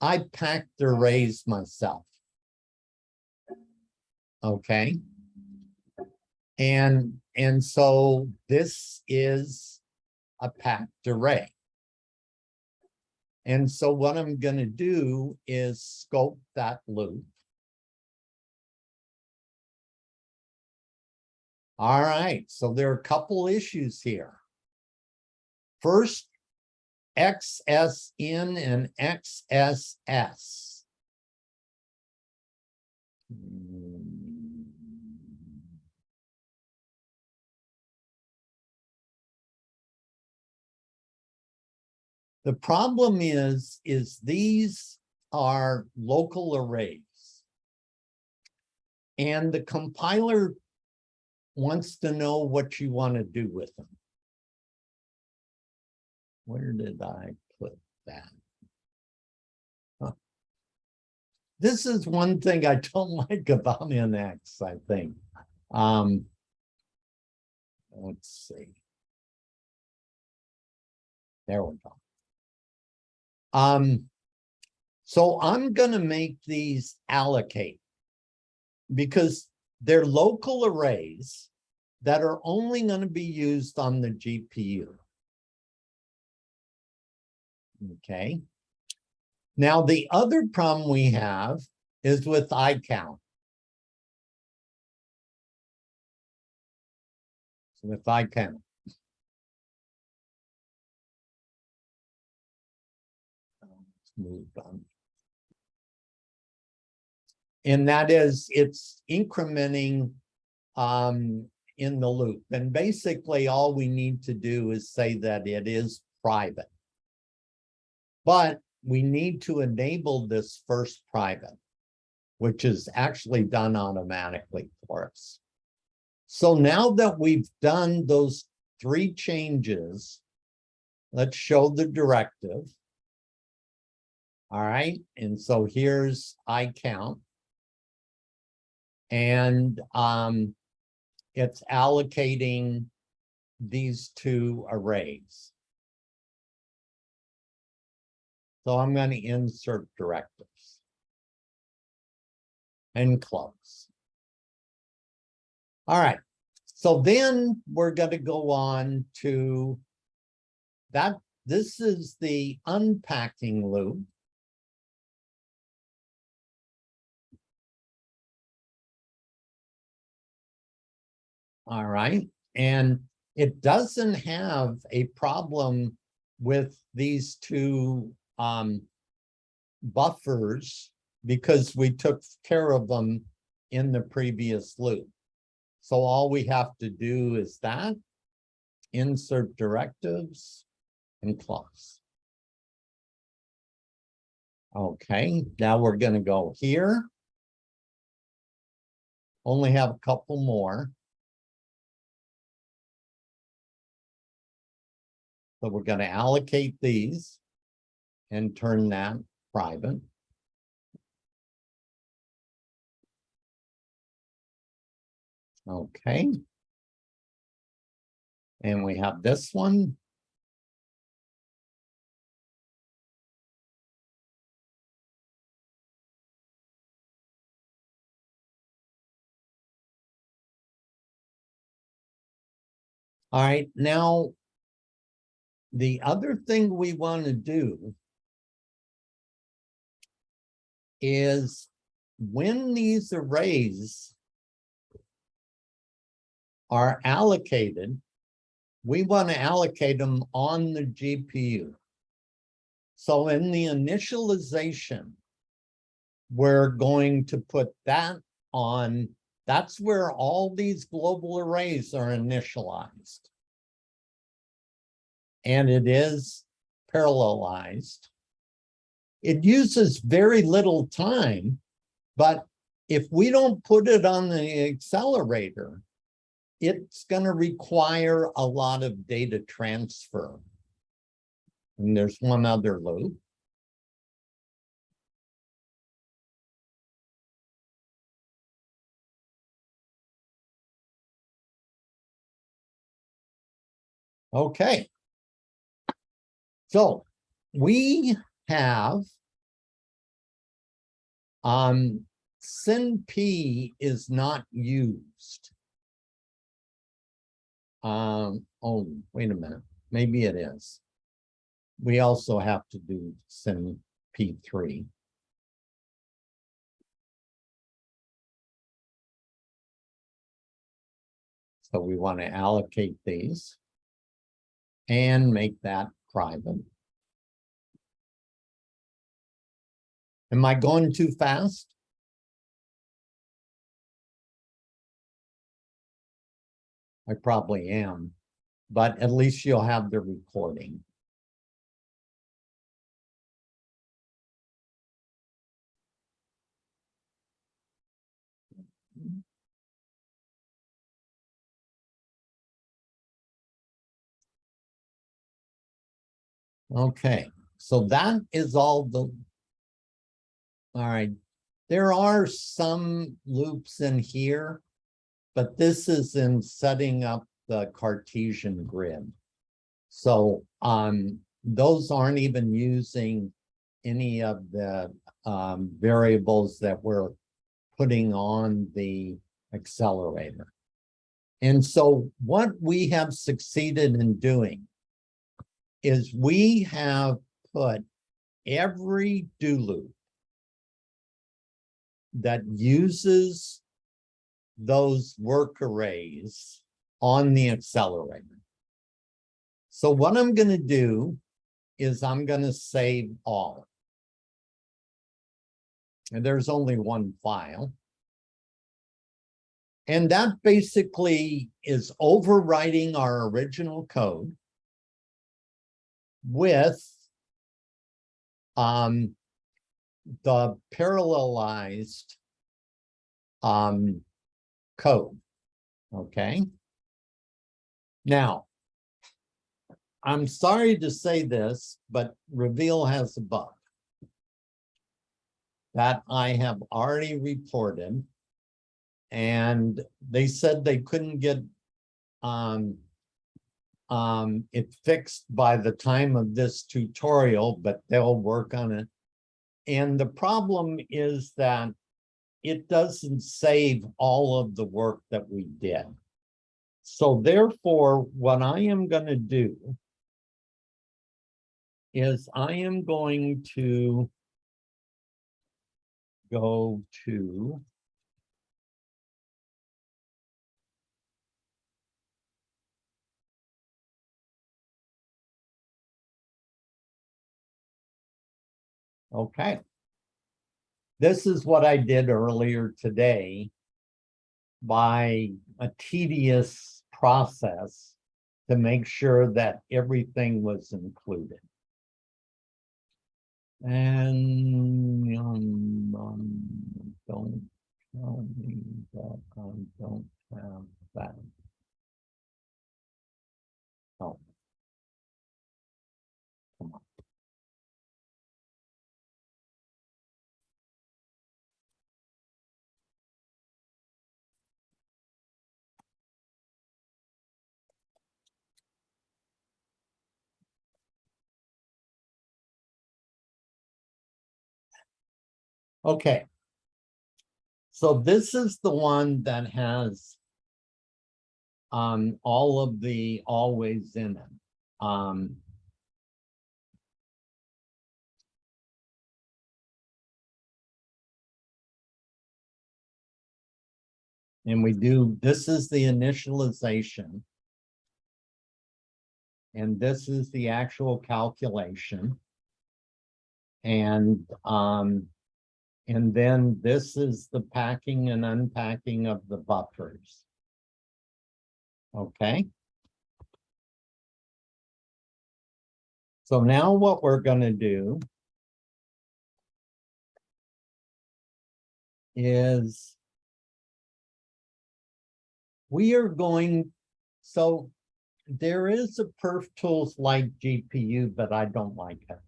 I packed the arrays myself. Okay. And, and so this is a packed array. And so what I'm going to do is scope that loop. All right, so there are a couple issues here. First, XSN and XSS. The problem is, is these are local arrays. And the compiler wants to know what you want to do with them. Where did I put that? Huh. This is one thing I don't <laughs> like about NX, I think. Um, let's see. There we go. Um, so I'm gonna make these allocate. Because they're local arrays that are only gonna be used on the GPU. Okay. Now, the other problem we have is with iCount. So With iCount. Move on. And that is, it's incrementing um, in the loop. And basically, all we need to do is say that it is private. But we need to enable this first private, which is actually done automatically for us. So now that we've done those three changes, let's show the directive. All right, and so here's I count. And um, it's allocating these two arrays. So I'm going to insert directives. And close. All right, so then we're going to go on to that. This is the unpacking loop. All right, and it doesn't have a problem with these two um buffers because we took care of them in the previous loop. So all we have to do is that, insert directives and close. Okay, now we're gonna go here. Only have a couple more. So we're gonna allocate these and turn that private. Okay. And we have this one. All right, now the other thing we want to do is when these arrays are allocated, we want to allocate them on the GPU. So in the initialization, we're going to put that on, that's where all these global arrays are initialized. And it is parallelized. It uses very little time, but if we don't put it on the accelerator, it's going to require a lot of data transfer. And there's one other loop. Okay. So we have um send P is not used. Um, oh, wait a minute, maybe it is. We also have to do send P3. So we want to allocate these. and make that private. Am I going too fast? I probably am, but at least you'll have the recording. Okay, so that is all the. All right, there are some loops in here. But this is in setting up the Cartesian grid. So, um, those aren't even using any of the, um, variables that we're putting on the accelerator. And so what we have succeeded in doing is we have put every do loop that uses those work arrays on the accelerator. So what I'm going to do is I'm going to save all. And there's only one file. And that basically is overwriting our original code with um, the parallelized um, code. Okay. Now, I'm sorry to say this, but Reveal has a bug that I have already reported. And they said they couldn't get um, um, it fixed by the time of this tutorial, but they'll work on it. And the problem is that it doesn't save all of the work that we did. So therefore, what I am going to do is I am going to go to Okay. This is what I did earlier today by a tedious process to make sure that everything was included. And um, um, don't tell me that I don't have that. Oh. Okay. So this is the one that has um, all of the always in it. Um, and we do, this is the initialization. And this is the actual calculation. And um, and then this is the packing and unpacking of the buffers. Okay. So now what we're going to do is we are going, so there is a perf tools lite GPU, but I don't like it.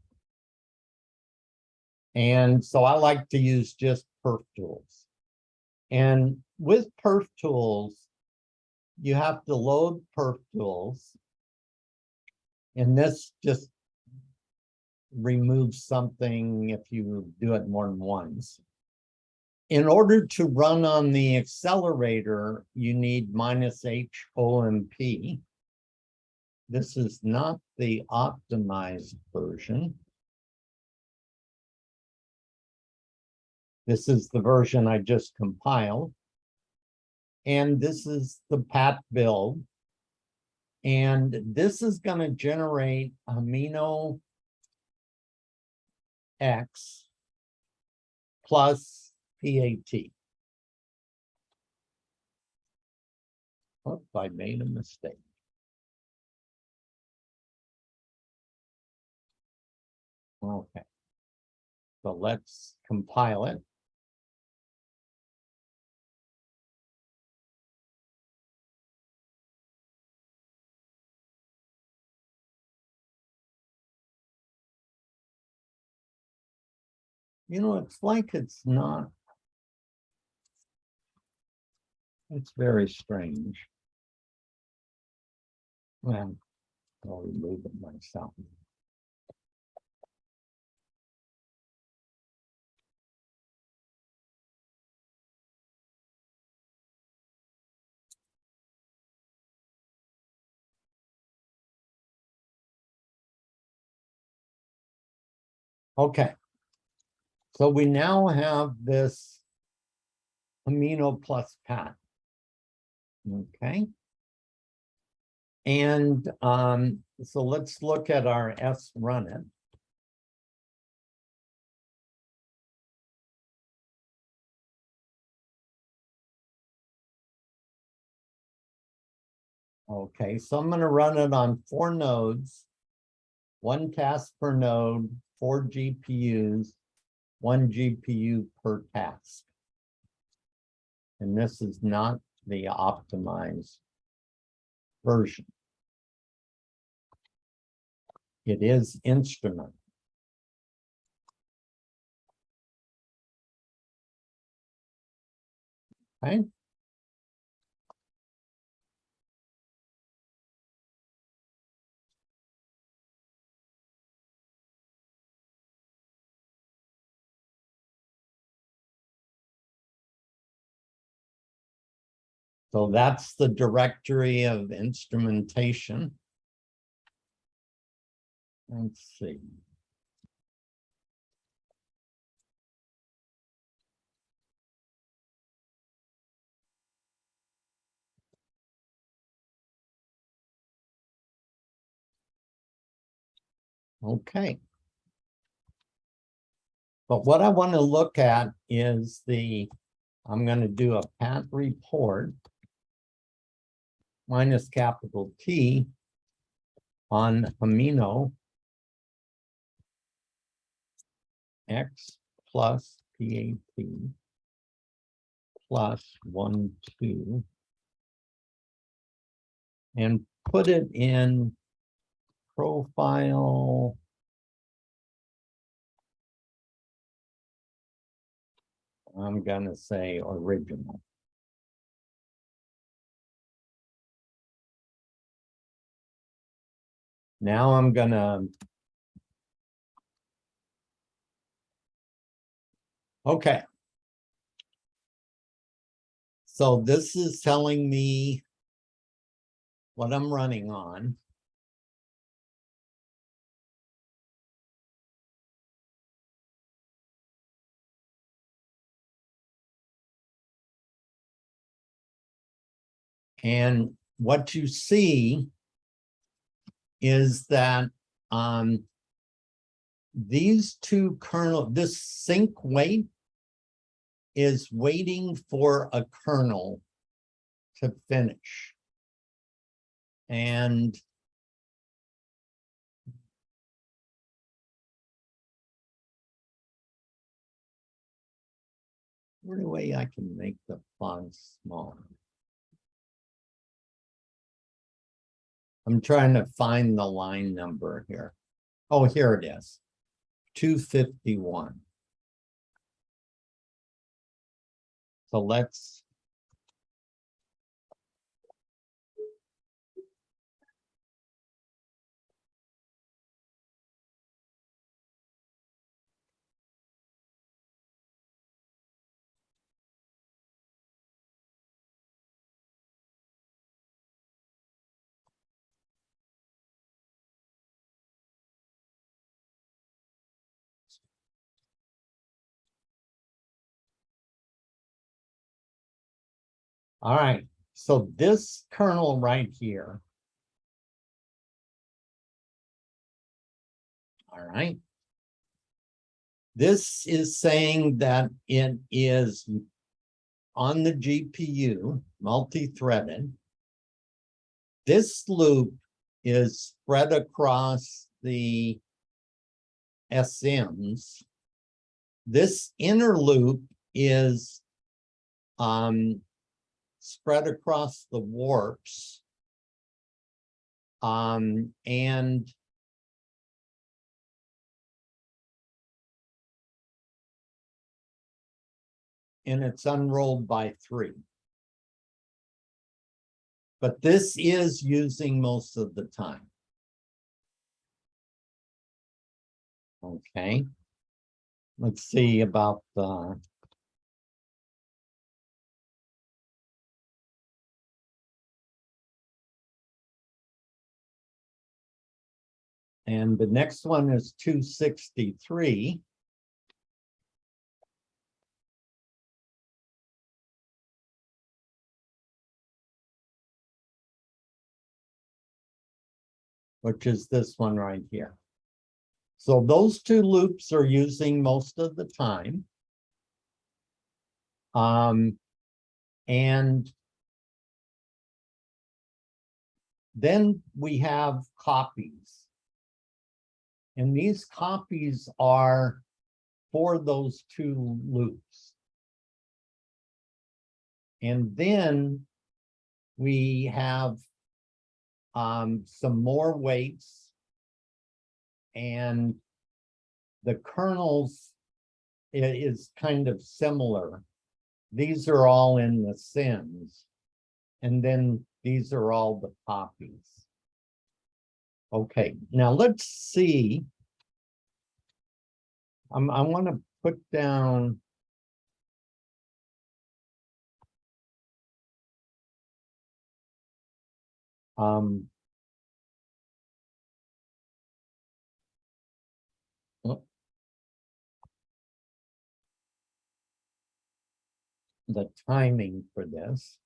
And so I like to use just perf tools. And with perf tools, you have to load perf tools. And this just removes something if you do it more than once. In order to run on the accelerator, you need minus H OMP. This is not the optimized version. This is the version I just compiled. And this is the pat build. And this is gonna generate himeno X plus PAT. Oops, I made a mistake. Okay. So let's compile it. You know, it's like it's not. It's very strange. Well, I'll remove it myself. Okay. So we now have this himeno plus pat. Okay. And um, so let's look at our S run it. Okay, so I'm gonna run it on four nodes. One task per node, four GPUs, one GPU per task. And this is not the optimized version. It is instrument. Okay. So that's the directory of instrumentation. Let's see. Okay. But what I want to look at is the, I'm going to do a pat report minus capital T on himeno X plus PAT plus one, two. And put it in profile. I'm gonna say original. Now I'm gonna. Okay. So this is telling me what I'm running on. And what you see is that um, these two kernel, this sync wait is waiting for a kernel to finish. And Where way I can make the font smaller. I'm trying to find the line number here. Oh, here it is. Two fifty-one. So let's. All right, so this kernel right here. All right. This is saying that it is on the GPU, multi-threaded. This loop is spread across the SMs. This inner loop is um, spread across the warps. Um, and and it's unrolled by three. But this is using most of the time. Okay. Let's see about the. And the next one is two sixty-three. Which is this one right here. So those two loops are using most of the time. Um, and then we have copies. And these copies are for those two loops. And then we have um, some more waits. And the kernels is kind of similar. These are all in the sins. And then these are all the copies. Okay, now let's see. I'm, I want to put down. Um. oh. The timing for this.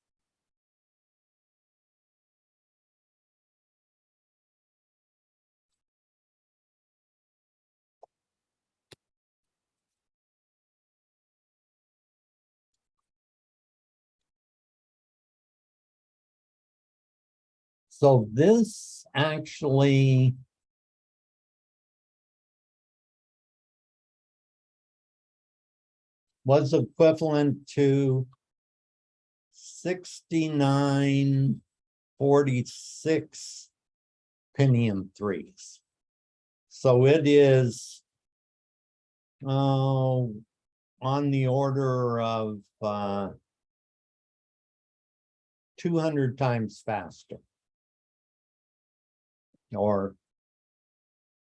So this actually. Was equivalent to. Sixty-nine forty-six. Pentium threes. So it is. Oh, on the order of uh. Two hundred times faster or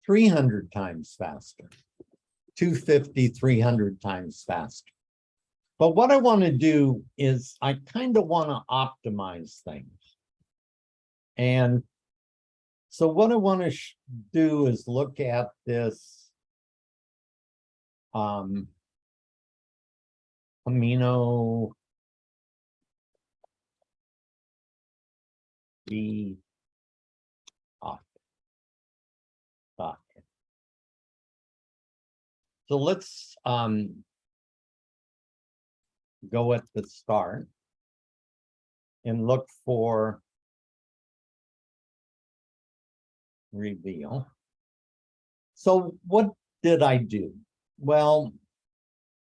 300 times faster, 250, 300 times faster. But what I want to do is I kind of want to optimize things. And so what I want to do is look at this um, himeno the So let's um go at the start and look for reveal. So what did I do? Well,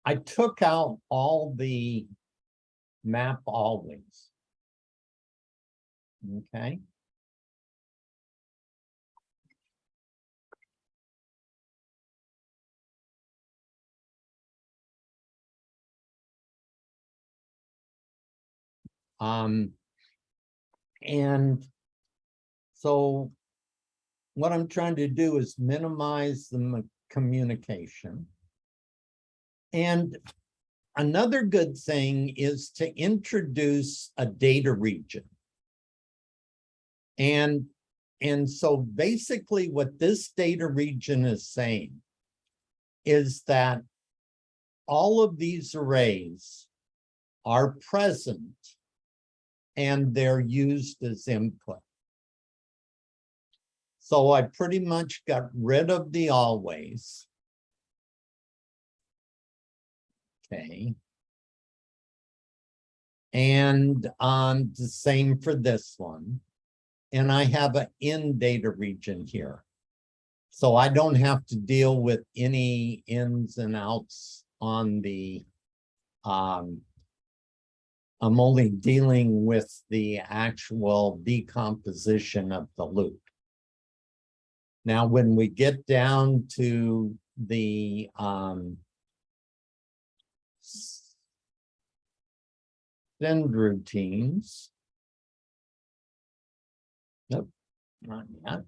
I took out all the map always. Okay. Um, and so what I'm trying to do is minimize the communication. And another good thing is to introduce a data region. And, and so basically what this data region is saying is that all of these arrays are present and they're used as input. So I pretty much got rid of the always. Okay. And um, the same for this one. And I have an in data region here. So I don't have to deal with any ins and outs on the um, I'm only dealing with the actual decomposition of the loop. Now, when we get down to the um, send routines. Nope, not yet.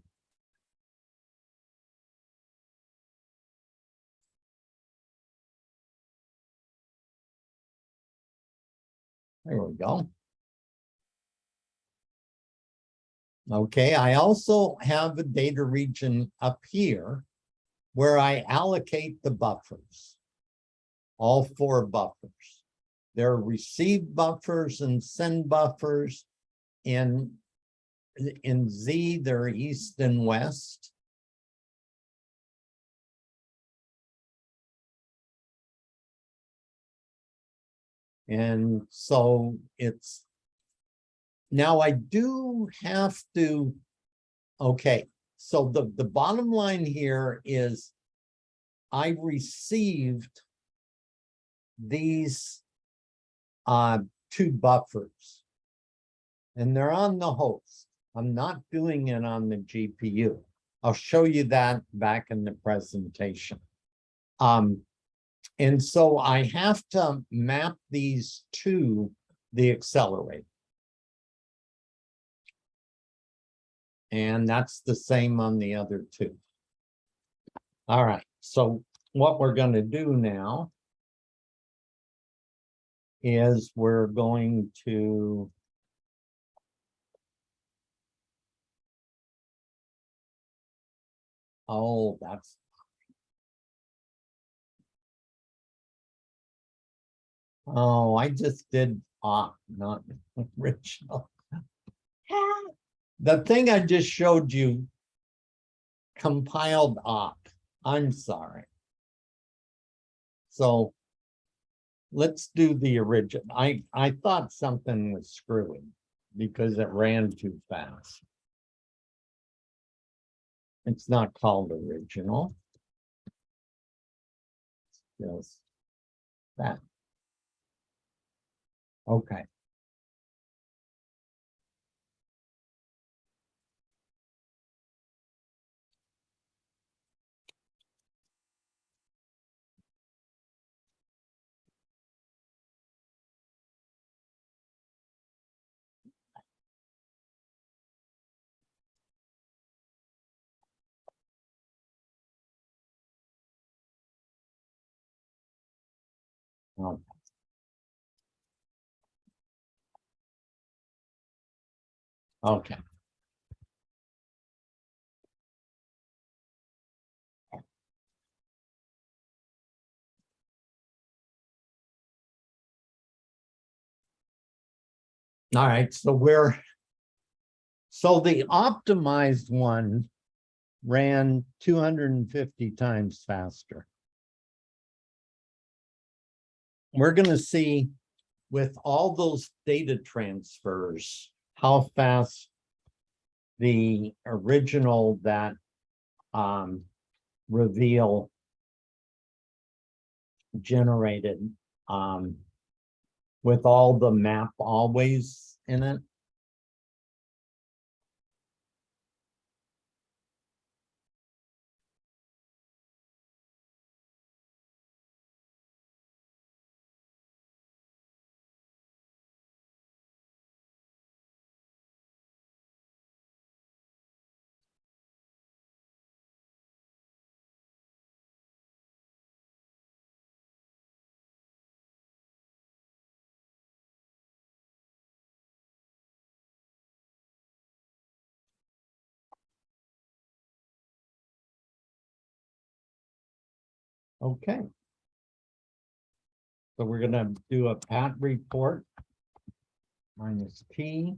There we go. Okay, I also have a data region up here where I allocate the buffers. All four buffers. There are receive buffers and send buffers. In, in Z, they're east and west. And so it's, now I do have to, okay, so the, the bottom line here is I received these uh, two buffers. And they're on the host. I'm not doing it on the GPU. I'll show you that back in the presentation. Um, and so I have to map these to the accelerator. And that's the same on the other two. All right, so what we're going to do now is we're going to Oh, that's Oh, I just did ah, not <laughs> original. The thing I just showed you compiled op. I'm sorry. So let's do the original. I, I thought something was screwing because it ran too fast. It's not called original. It's Just that. Okay. Okay. Okay. All right, so we're, so the optimized one ran two hundred and fifty times faster. We're gonna see with all those data transfers, how fast the original that um, reveal generated um, with all the map always in it. Okay. So we're gonna do a pat report. Minus P.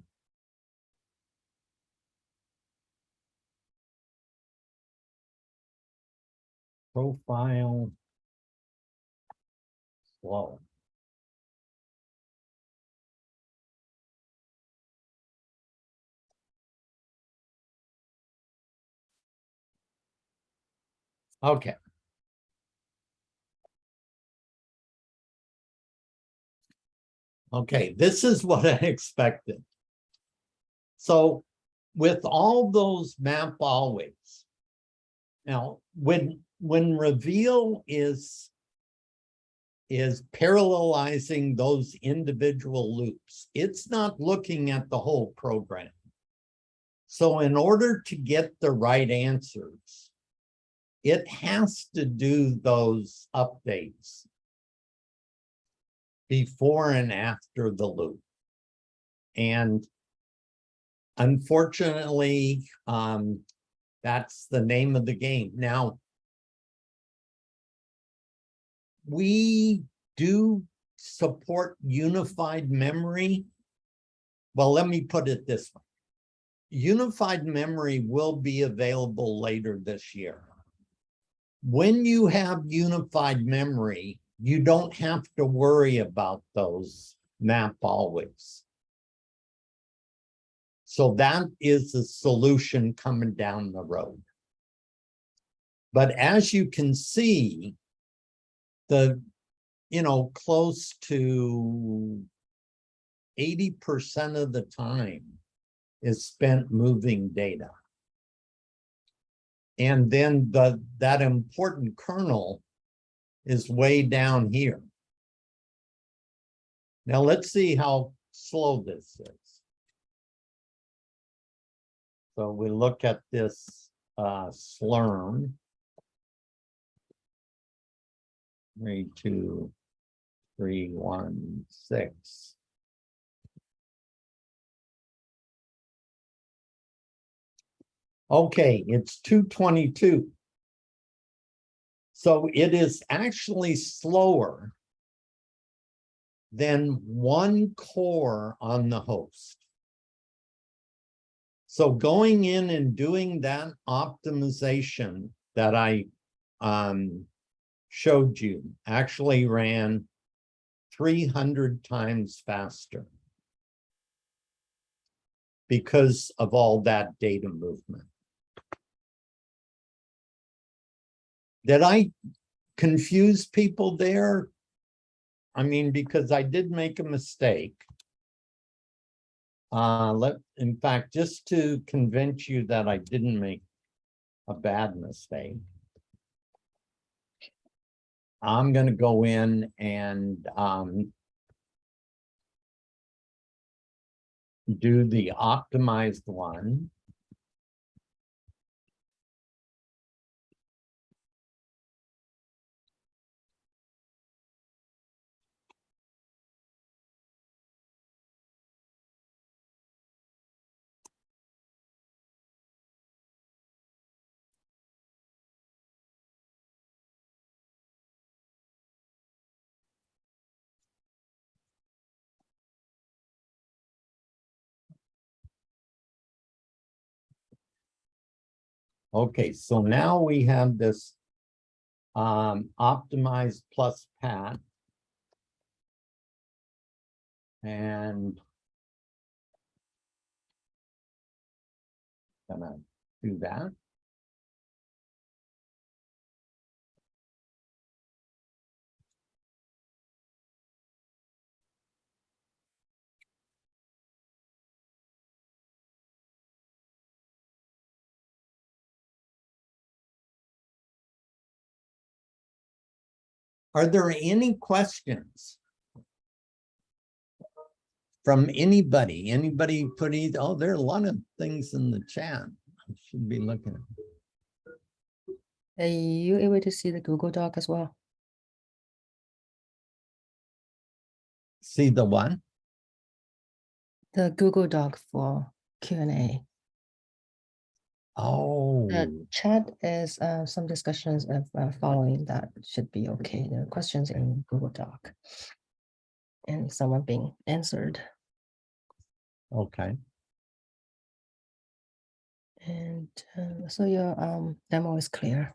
Profile. Slow. Okay. Okay, this is what I expected. So with all those map always. Now, when, when reveal is is parallelizing those individual loops, it's not looking at the whole program. So in order to get the right answers, it has to do those updates before and after the loop. And unfortunately, um, that's the name of the game. Now, we do support unified memory. Well, let me put it this way. Unified memory will be available later this year. When you have unified memory, you don't have to worry about those map always. So that is a solution coming down the road. But as you can see, the, you know, close to 80% of the time is spent moving data. And then the, that important kernel is way down here. Now let's see how slow this is. So we look at this uh, slurm. Three, two, three, one, six. Okay, it's two twenty-two. So it is actually slower than one core on the host. So going in and doing that optimization that I um, showed you actually ran 300 times faster because of all that data movement. Did I confuse people there? I mean, because I did make a mistake. Uh, let, in fact, just to convince you that I didn't make a bad mistake. I'm gonna go in and, um, do the optimized one. Okay, so now we have this um, optimized plus pat. And gonna do that. Are there any questions? From anybody, anybody put either, oh, there are a lot of things in the chat. I should be looking. Are you able to see the Google Doc as well? See the one? The Google Doc for Q and A. Oh. Chat is uh, some discussions of uh, following that should be okay. The questions in Google Doc and someone being answered. Okay. And uh, so your um, demo is clear.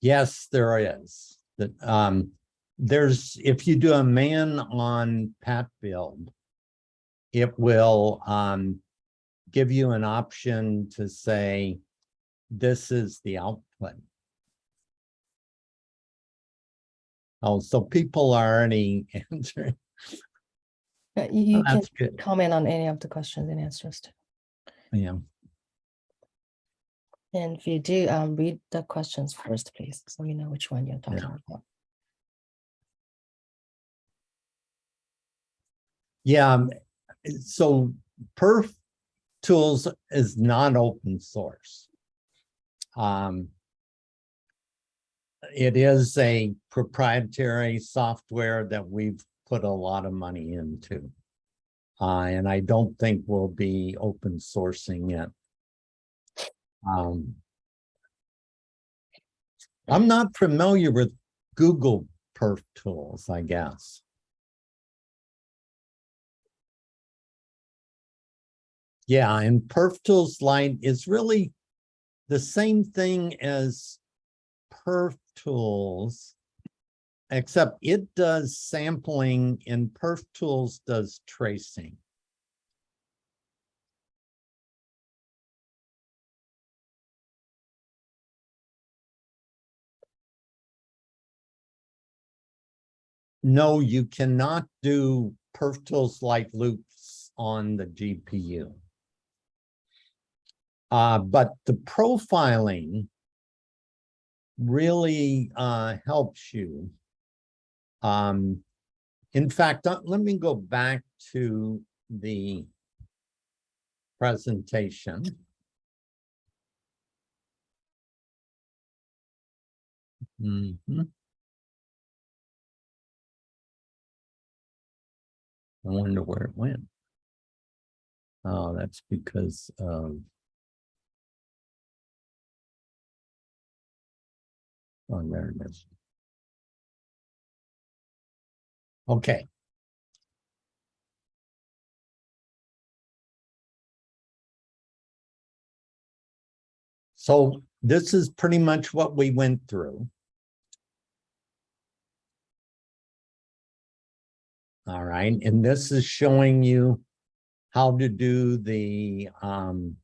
Yes, there is. That, um, there's, if you do a man on pat build, it will, um, give you an option to say, this is the output. Oh, so people are already <laughs> answering. You you can good. comment on any of the questions and answers. too. Yeah, And if you do, um, read the questions first, please, so we know which one you're talking Yeah. about. yeah. um, So perf tools is not open source. Um, it is a proprietary software that we've put a lot of money into. Uh, and I don't think we'll be open sourcing it. Um, I'm not familiar with Google perf tools, I guess. Yeah, and perf tools lite is really the same thing as perf tools. Except it does sampling and perf tools does tracing. No, you cannot do perf tools lite loops on the GPU. Uh, but the profiling really uh, helps you. Um, in fact, uh, let me go back to the presentation. Mhm. I wonder where it went. Oh, that's because of Oh, there it is. Okay. So this is pretty much what we went through. All right, and this is showing you how to do the um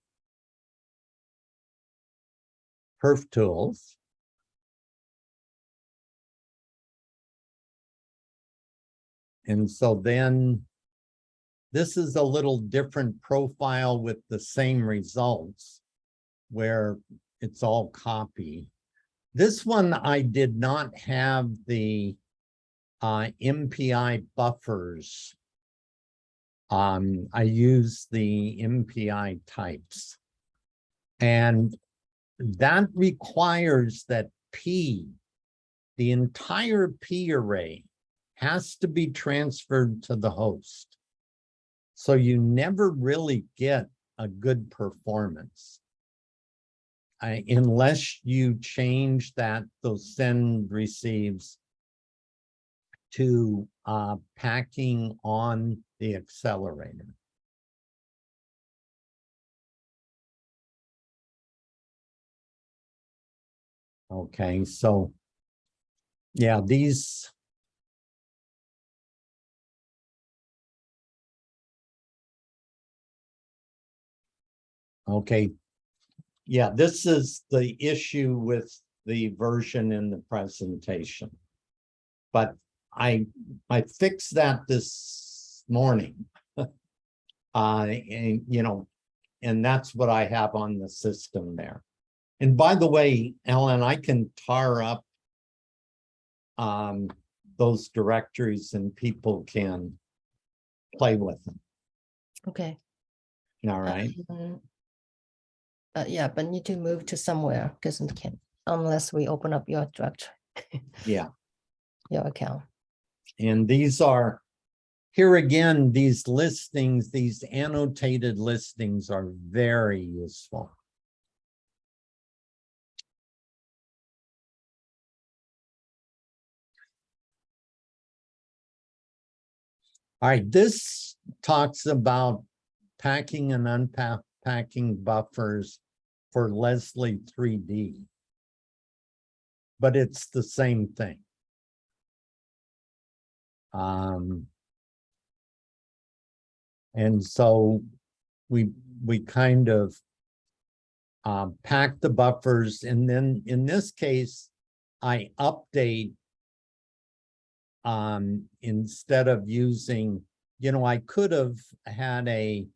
perf tools. And so then this is a little different profile with the same results where it's all copy. This one, I did not have the uh, MPI buffers. Um, I use the MPI types. And that requires that P, the entire P array has to be transferred to the host. So you never really get a good performance. I- unless you change that, those send receives to uh, packing on the accelerator. Okay, so yeah, these Okay. Yeah, this is the issue with the version in the presentation. But I, I fixed that this morning. <laughs> Uh, and, you know, and that's what I have on the system there. And by the way, Ellen, I can tar up um, those directories and people can play with them. Okay. All right. um, Uh, yeah, but need to move to somewhere because we can't, unless we open up your directory, <laughs> Yeah. your account. And these are, here again, these listings, these annotated listings are very useful. All right, this talks about packing and unpacking buffers for Leslie 3D. but it's the same thing. Um, and so we, we kind of um, pack the buffers and then in this case, I update um, instead of using, you know, I could have had a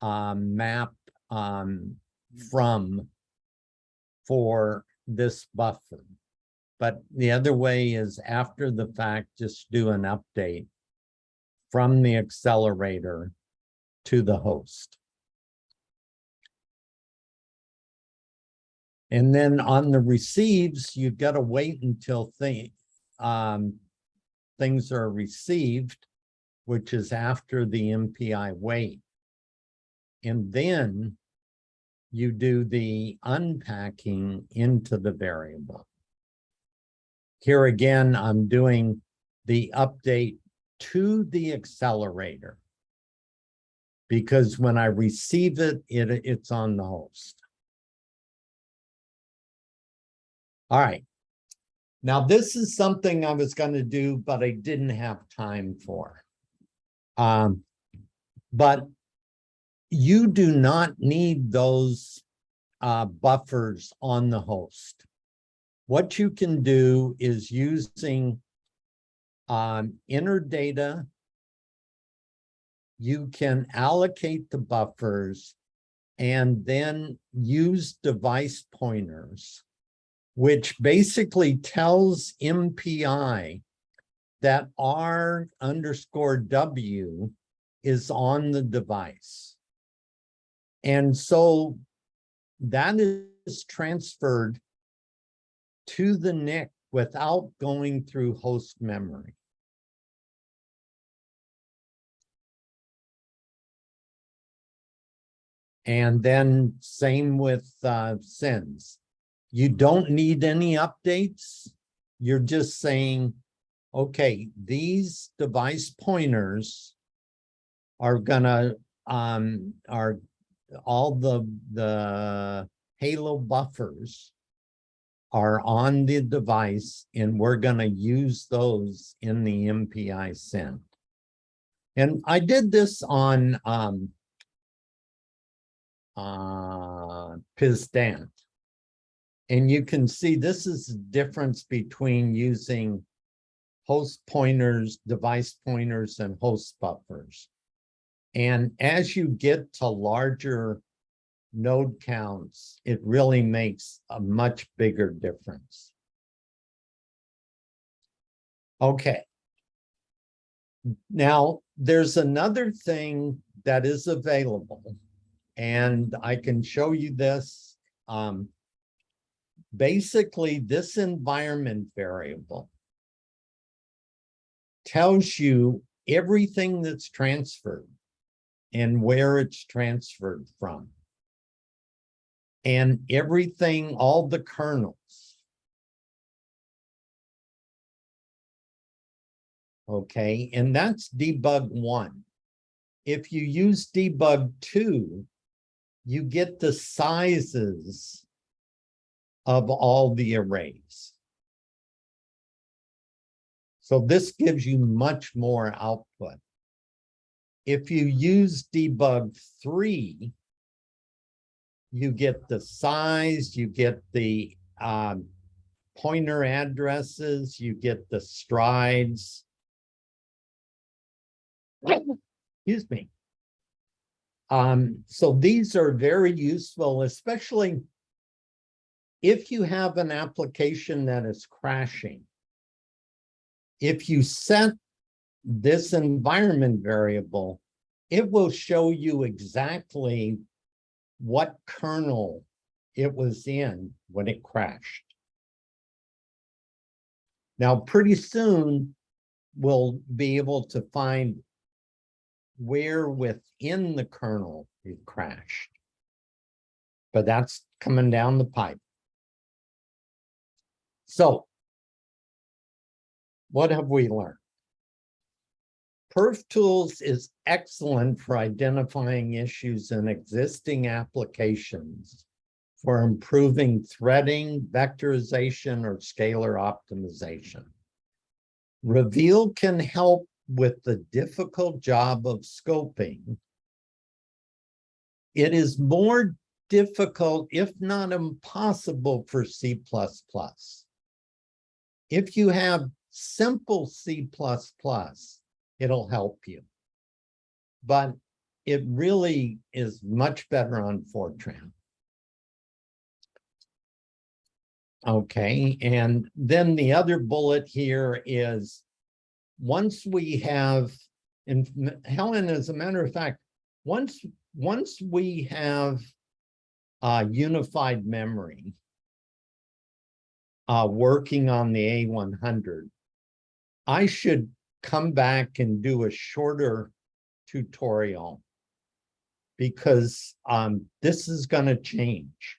um, map um, from for this buffer. But the other way is after the fact, just do an update from the accelerator to the host. And then on the receives, you've got to wait until um, things are received, which is after the MPI wait. And then you do the unpacking into the variable. Here again, I'm doing the update to the accelerator. Because when I receive it, it it's on the host. All right. Now, this is something I was going to do, but I didn't have time for. Um, but you do not need those uh, buffers on the host. What you can do is using um, enter data. You can allocate the buffers and then use device pointers which basically tells MPI that R underscore W is on the device. And so that is transferred to the NIC without going through host memory. And then same with uh, sends. You don't need any updates. You're just saying, okay, these device pointers are gonna, um, are all the, the halo buffers are on the device and we're gonna use those in the MPI send. And I did this on um, uh, Piz Daint. And you can see this is the difference between using host pointers, device pointers, and host buffers. And as you get to larger node counts, it really makes a much bigger difference. Okay. Now, there's another thing that is available, and I can show you this. Um, basically this environment variable tells you everything that's transferred and where it's transferred from. And everything, all the kernels. Okay, and that's debug one. If you use debug two, you get the sizes of all the arrays. So this gives you much more output. If you use debug three, you get the size, you get the um, pointer addresses, you get the strides. Excuse me. Um, so these are very useful, especially if you have an application that is crashing, if you set this environment variable, it will show you exactly what kernel it was in when it crashed. Now, pretty soon, we'll be able to find where within the kernel it crashed. But that's coming down the pipe. So what have we learned? Perf Tools is excellent for identifying issues in existing applications for improving threading, vectorization, or scalar optimization. Reveal can help with the difficult job of scoping. It is more difficult, if not impossible, for C++. If you have simple C++, it'll help you. But it really is much better on Fortran. Okay, and then the other bullet here is once we have, and Helen, as a matter of fact, once, once we have uh, unified memory uh, working on the A100, I should come back and do a shorter tutorial because um, this is going to change.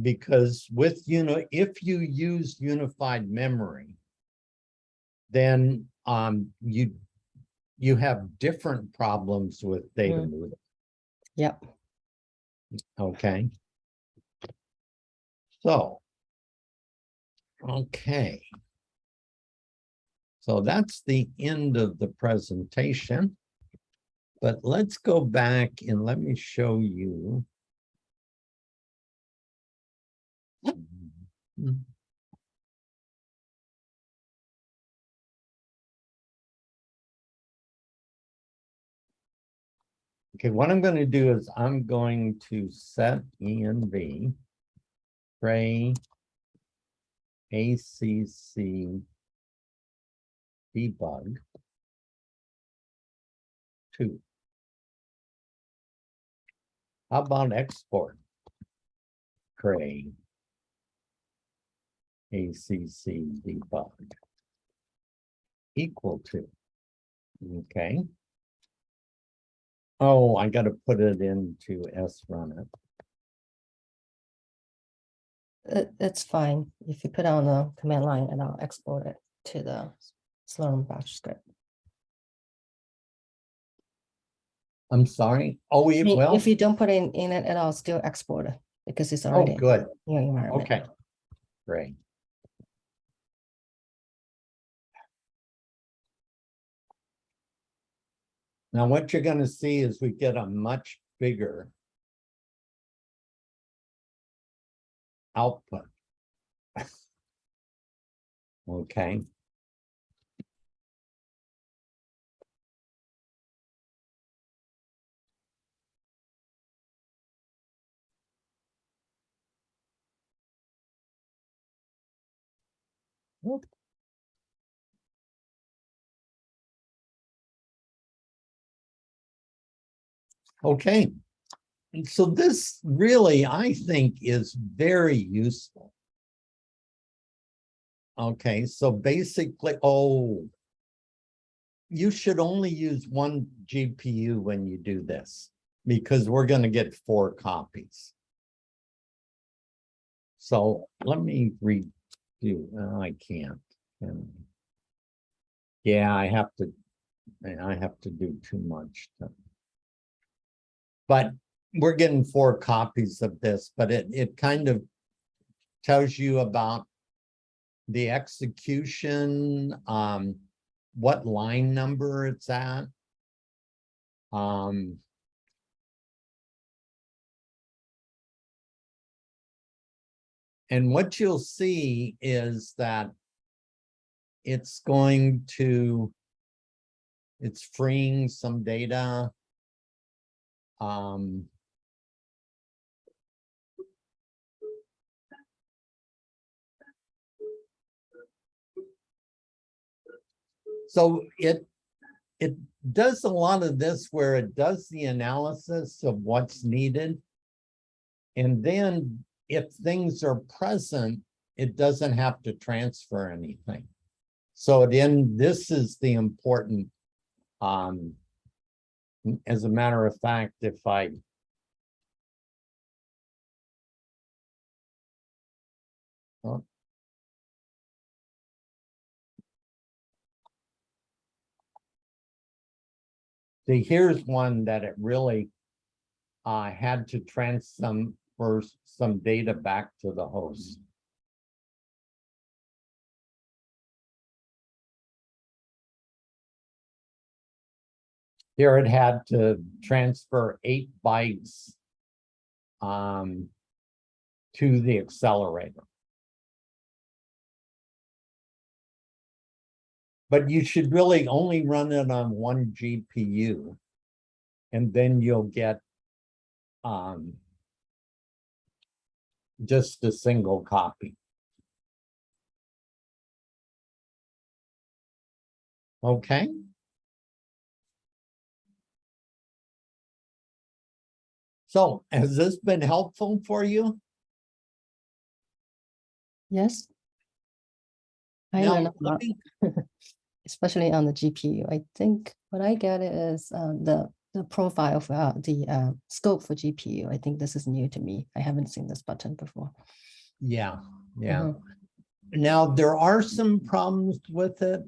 Because with, you know, if you use unified memory, then um, you you have different problems with data Mm. movement. Yep. Okay. So. Okay. So that's the end of the presentation. But let's go back and let me show you. Okay, what I'm going to do is I'm going to set env Cray ACC debug two. How about export? Cray ACC debug equal to, okay. Oh, I gotta put it into srun it. It's fine. If you put it on the command line and I'll export it to the Slurm batch script. I'm sorry. Oh, it If you don't put it in it, it'll still export it because it's oh, already good. in your environment. Okay. Great. Now, what you're gonna see is we get a much bigger output. <laughs> Okay. Okay. And so this really, I think, is very useful. Okay, so basically, oh. You should only use one GPU when you do this, because we're gonna get four copies. So let me redo, oh, I can't. And Yeah, I have to, I have to do too much. to- But we're getting four copies of this, but it, it kind of tells you about the execution, um, what line number it's at. Um, and what you'll see is that it's going to, it's freeing some data. Um, So it, it does a lot of this where it does the analysis of what's needed. And then if things are present, it doesn't have to transfer anything. So then this is the important, um, as a matter of fact, if I Oh. See, here's one that it really uh, had to transfer some data back to the host. Here it had to transfer eight bytes um, to the accelerator. But you should really only run it on one GPU. And then you'll get um, just a single copy. Okay. So has this been helpful for you? Yes. I Now, learned a lot, <laughs> especially on the GPU. I think what I get is uh, the, the profile for uh, the uh, scope for GPU. I think this is new to me. I haven't seen this button before. Yeah, yeah. Mhm. Now, there are some problems with it.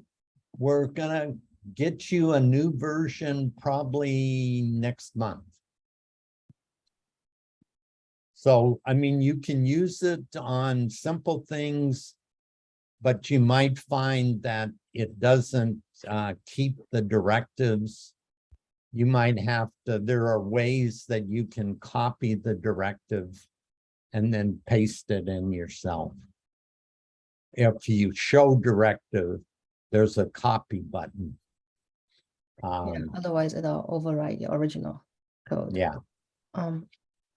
We're gonna get you a new version probably next month. So, I mean, you can use it on simple things, but you might find that it doesn't uh, keep the directives. You might have to, there are ways that you can copy the directive and then paste it in yourself. If you show directive, there's a copy button. Yeah, Um, Otherwise, it'll override the original code. yeah, Um,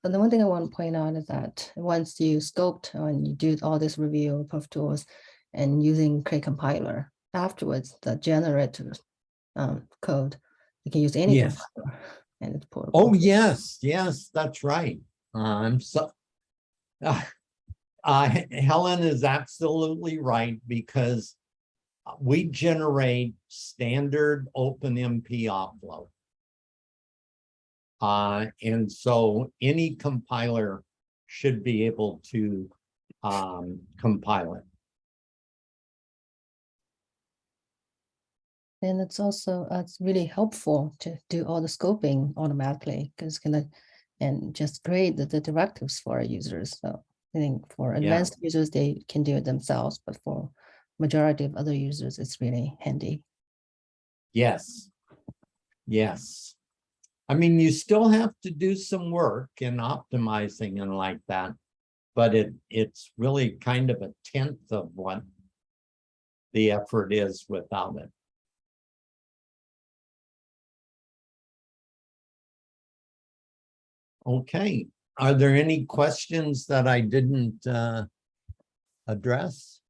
but the one thing I want to point out is that once you scoped and you do all this review of tools and using Cray compiler, afterwards, the generated um, code, you can use any Yes. compiler and it's portable. oh, yes, yes, that's right. I'm so. Uh, uh, Helen is absolutely right because uh, we generate standard OpenMP offload. Uh, and so any compiler should be able to um, compile it. And it's also, uh, it's really helpful to do all the scoping automatically, because gonna, and just create the, the directives for our users. So I think for advanced users, they can do it themselves, but for majority of other users, it's really handy. Yes. Yes. I mean, you still have to do some work in optimizing and like that. But it, it's really kind of a tenth of what the effort is without it. Okay, are there any questions that I didn't uh address?